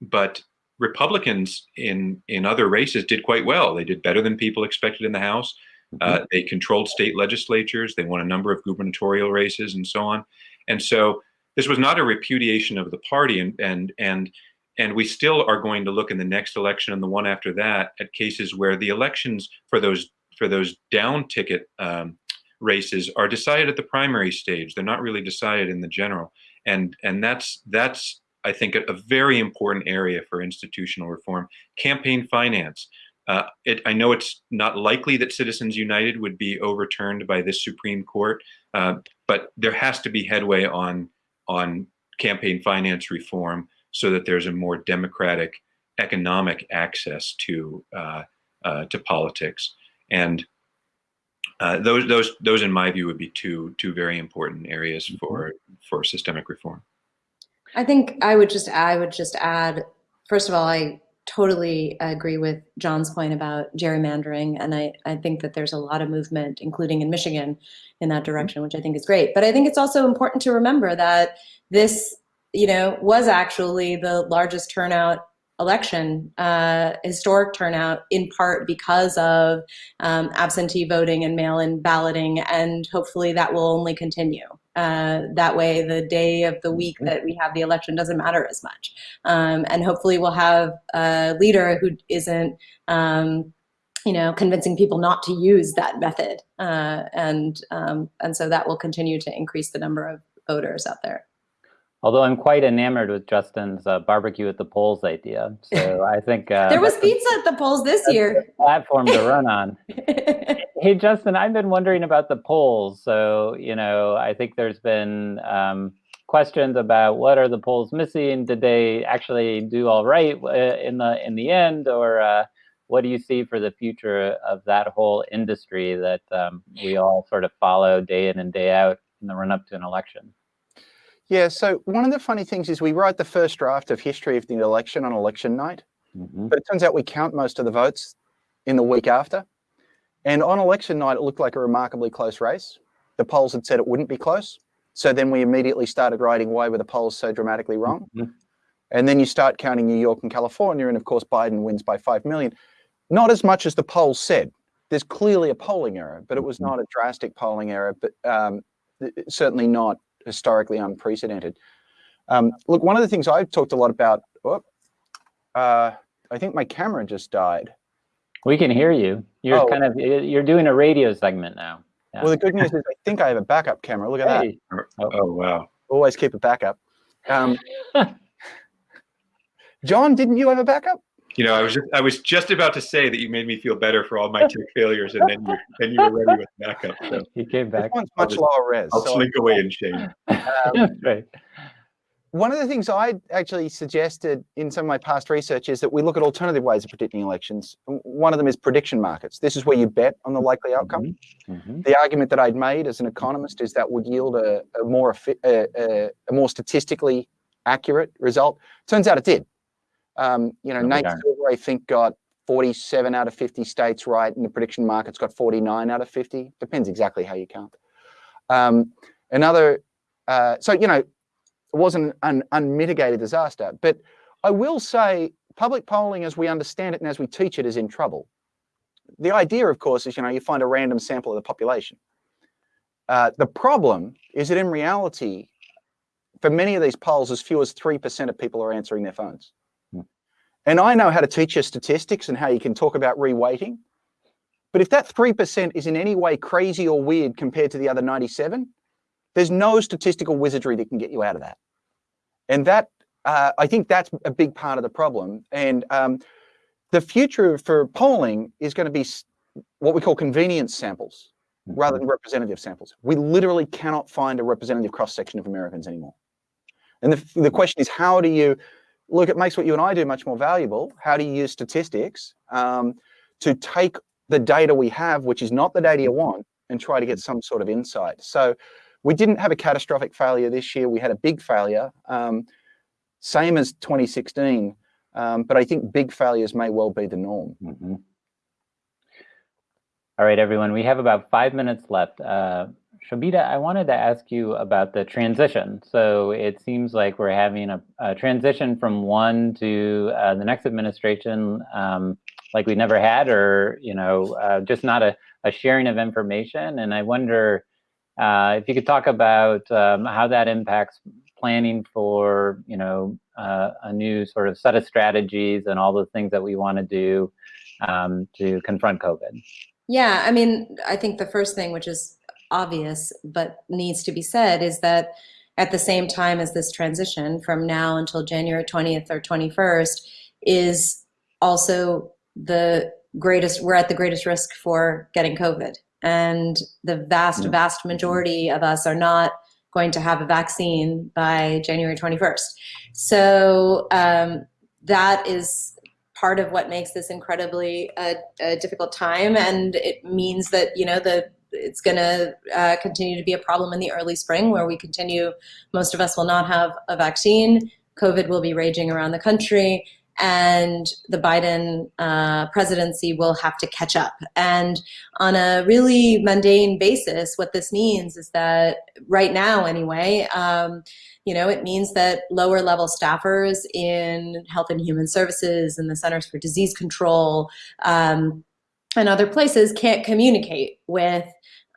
but Republicans in in other races did quite well. They did better than people expected in the House. Uh, they controlled state legislatures. They won a number of gubernatorial races and so on. And so this was not a repudiation of the party. And and and and we still are going to look in the next election and the one after that at cases where the elections for those for those down ticket um, races are decided at the primary stage. They're not really decided in the general. And and that's that's I think a, a very important area for institutional reform. Campaign finance. Uh, it, I know it's not likely that Citizens United would be overturned by this Supreme Court, uh, but there has to be headway on on campaign finance reform so that there's a more democratic economic access to uh, uh, to politics. And uh, those those those, in my view, would be two two very important areas for for systemic reform. I think I would just I would just add first of all I totally agree with John's point about gerrymandering and I, I think that there's a lot of movement including in Michigan in that direction which I think is great but I think it's also important to remember that this you know was actually the largest turnout election, uh, historic turnout, in part because of um, absentee voting and mail-in balloting, and hopefully that will only continue. Uh, that way, the day of the week that we have the election doesn't matter as much, um, and hopefully we'll have a leader who isn't. Um, you know, convincing people not to use that method, uh, and um, and so that will continue to increase the number of voters out there. Although I'm quite enamored with Justin's uh, barbecue at the polls idea, so I think uh, there was pizza at the polls this year. platform to run on. hey, Justin, I've been wondering about the polls. So you know, I think there's been um, questions about what are the polls missing? Did they actually do all right uh, in the in the end, or uh, what do you see for the future of that whole industry that um, we all sort of follow day in and day out in the run up to an election? Yeah, so one of the funny things is we write the first draft of history of the election on election night, Mm -hmm. but it turns out we count most of the votes in the week after. And on election night, it looked like a remarkably close race. The polls had said it wouldn't be close. So then we immediately started writing, why were the polls so dramatically wrong? Mm -hmm. And then you start counting New York and California, and of course, Biden wins by 5 million. Not as much as the polls said. There's clearly a polling error, but it was Mm-hmm. not a drastic polling error, but um, certainly not historically unprecedented. Um, look, one of the things I've talked a lot about, oh, uh, I think my camera just died. We can hear you. You're Oh. kind of you're doing a radio segment now. Yeah. Well, the good news is I think I have a backup camera. Look at Hey. Oh, oh wow. Always keep a backup. Um, John, didn't you have a backup? You know, I was just I was just about to say that you made me feel better for all my tech failures, and then you then you were ready with backup. So He came This back. one's much just- lower res. I'll so- slink away in shame. right. One of the things I actually suggested in some of my past research is that we look at alternative ways of predicting elections. One of them is prediction markets. This is where you bet on the likely outcome. Mhm. The argument that I'd made as an economist is that would yield a, a more a, a, a more statistically accurate result. Turns out it did. Um, you know, No, Nate. Silver, I think, got 47 out of 50 states right, and the prediction market's got 49 out of 50. Depends exactly how you count. Um, another, uh, so you know, it wasn't an unmitigated disaster. But I will say, public polling, as we understand it and as we teach it, is in trouble. The idea, of course, is you know you find a random sample of the population. Uh, the problem is that in reality, for many of these polls, as few as three percent of people are answering their phones. And I know how to teach you statistics and how you can talk about reweighting. But if that 3% is in any way crazy or weird compared to the other 97, there's no statistical wizardry that can get you out of that. And that, uh, I think that's a big part of the problem. And um, the future for polling is going to be what we call convenience samples rather than representative samples. We literally cannot find a representative cross-section of Americans anymore. And the, the question is, how do you, look, it makes what you and I do much more valuable. How do you use statistics um, to take the data we have, which is not the data you want, and try to get some sort of insight? So we didn't have a catastrophic failure this year. We had a big failure, um, same as 2016. Um, but I think big failures may well be the norm. Mhm. All right, everyone, we have about five minutes left. Uh, Shobita, I wanted to ask you about the transition. So it seems like we're having a, a transition from one to uh, the next administration um, like we never had, or you know, uh, just not a, a sharing of information. And I wonder uh, if you could talk about um, how that impacts planning for you know uh, a new sort of set of strategies and all the things that we want to do um, to confront COVID. Yeah, I mean, I think the first thing, which is obvious but needs to be said, is that at the same time as this transition from now until January 20th or 21st is also the greatest, we're at the greatest risk for getting COVID. And the vast, vast majority of us are not going to have a vaccine by January 21st. So um, that is part of what makes this incredibly uh, a difficult time, and it means that you know the it's going to uh, continue to be a problem in the early spring, where we continue. Most of us will not have a vaccine. COVID will be raging around the country, and the Biden uh, presidency will have to catch up. And on a really mundane basis, what this means is that right now, anyway. Um, you know, it means that lower level staffers in health and human services and the Centers for Disease Control um, and other places can't communicate with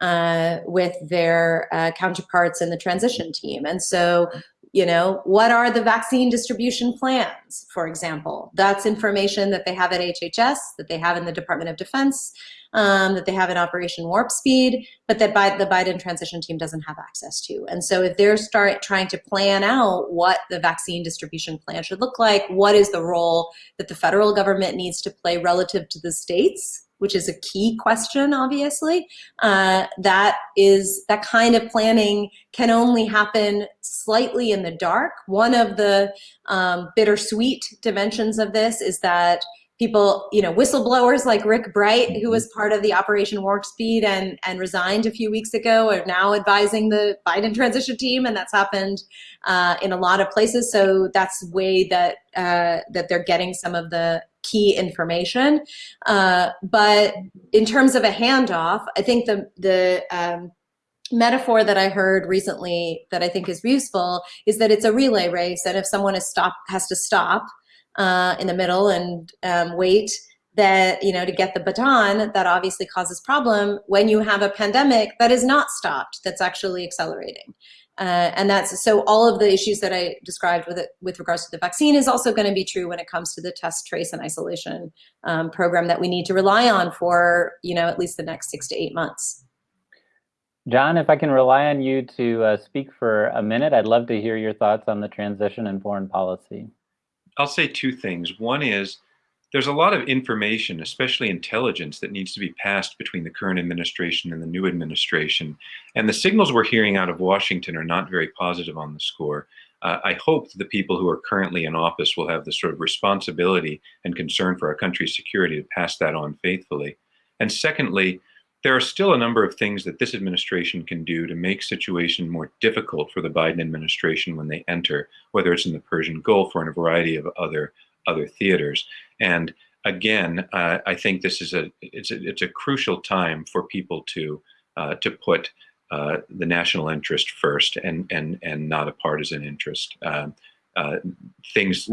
uh, with their uh, counterparts in the transition team. And so, you know, what are the vaccine distribution plans, for example? That's information that they have at HHS, that they have in the Department of Defense, um, that they have in Operation Warp Speed, but that the Biden transition team doesn't have access to. And so if they're start trying to plan out what the vaccine distribution plan should look like, what is the role that the federal government needs to play relative to the states, which is a key question, obviously, uh, that is that kind of planning can only happen slightly in the dark. One of the um, bittersweet dimensions of this is that people, you know, whistleblowers like Rick Bright, who was part of the Operation Warp Speed and, and resigned a few weeks ago, are now advising the Biden transition team, and that's happened uh, in a lot of places. So that's a way that uh, that they're getting some of the key information. Uh, but in terms of a handoff, I think the the um, metaphor that I heard recently that I think is useful is that it's a relay race, and if someone is stop has to stop uh, in the middle and um, wait that you know to get the baton that obviously causes problem when you have a pandemic that is not stopped that's actually accelerating uh, and that's so all of the issues that I described with it with regards to the vaccine is also going to be true when it comes to the test, trace, and isolation um, program that we need to rely on for you know at least the next six to eight months. John, if I can rely on you to uh, speak for a minute, I'd love to hear your thoughts on the transition in foreign policy. I'll say two things. One is there's a lot of information, especially intelligence, that needs to be passed between the current administration and the new administration. And the signals we're hearing out of Washington are not very positive on the score. Uh, I hope the people who are currently in office will have the sort of responsibility and concern for our country's security to pass that on faithfully. And secondly, there are still a number of things that this administration can do to make situation more difficult for the Biden administration when they enter, whether it's in the Persian Gulf or in a variety of other other theaters. And again, uh, I think this is a it's a it's a crucial time for people to uh, to put uh, the national interest first and and and not a partisan interest. Um, uh, things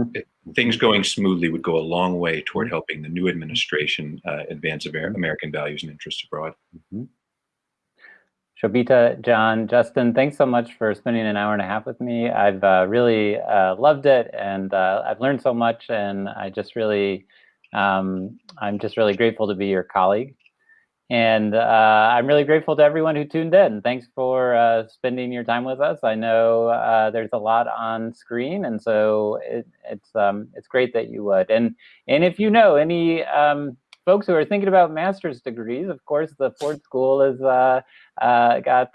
things going smoothly would go a long way toward helping the new administration uh, advance American values and interests abroad. Mhm. Shobita, John, Justin, thanks so much for spending an hour and a half with me. I've uh, really uh, loved it, and uh, I've learned so much, and I just really, um, I'm just really grateful to be your colleague. And uh, I'm really grateful to everyone who tuned in. Thanks for uh, spending your time with us. I know uh, there's a lot on screen, and so it, it's um, it's great that you would. And and if you know any um, folks who are thinking about master's degrees, of course, the Ford School is uh, uh, got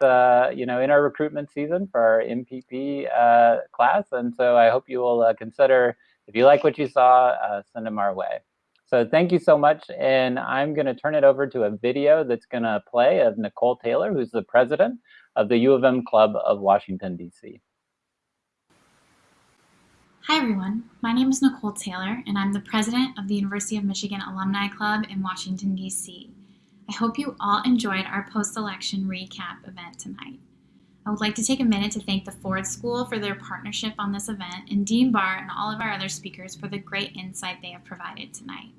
you know in our recruitment season for our MPP uh, class, and so I hope you will consider if you like what you saw, send them our way. So thank you so much, and I'm going to turn it over to a video that's going to play of Nicole Taylor, who's the president of the U of M Club of Washington D.C. Hi, everyone. My name is Nicole Taylor, and I'm the president of the University of Michigan Alumni Club in Washington, D.C. I hope you all enjoyed our post election recap event tonight. I would like to take a minute to thank the Ford School for their partnership on this event and Dean Barr and all of our other speakers for the great insight they have provided tonight.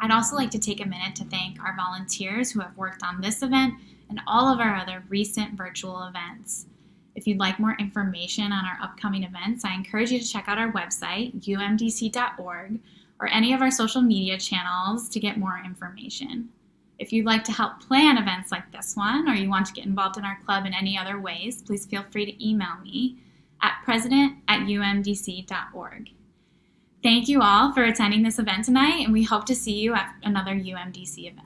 I'd also like to take a minute to thank our volunteers who have worked on this event and all of our other recent virtual events. If you'd like more information on our upcoming events, I encourage you to check out our website, umdc.org, or any of our social media channels to get more information. If you'd like to help plan events like this one, or you want to get involved in our club in any other ways, please feel free to email me at president at umdc.org. Thank you all for attending this event tonight, and we hope to see you at another UMDC event.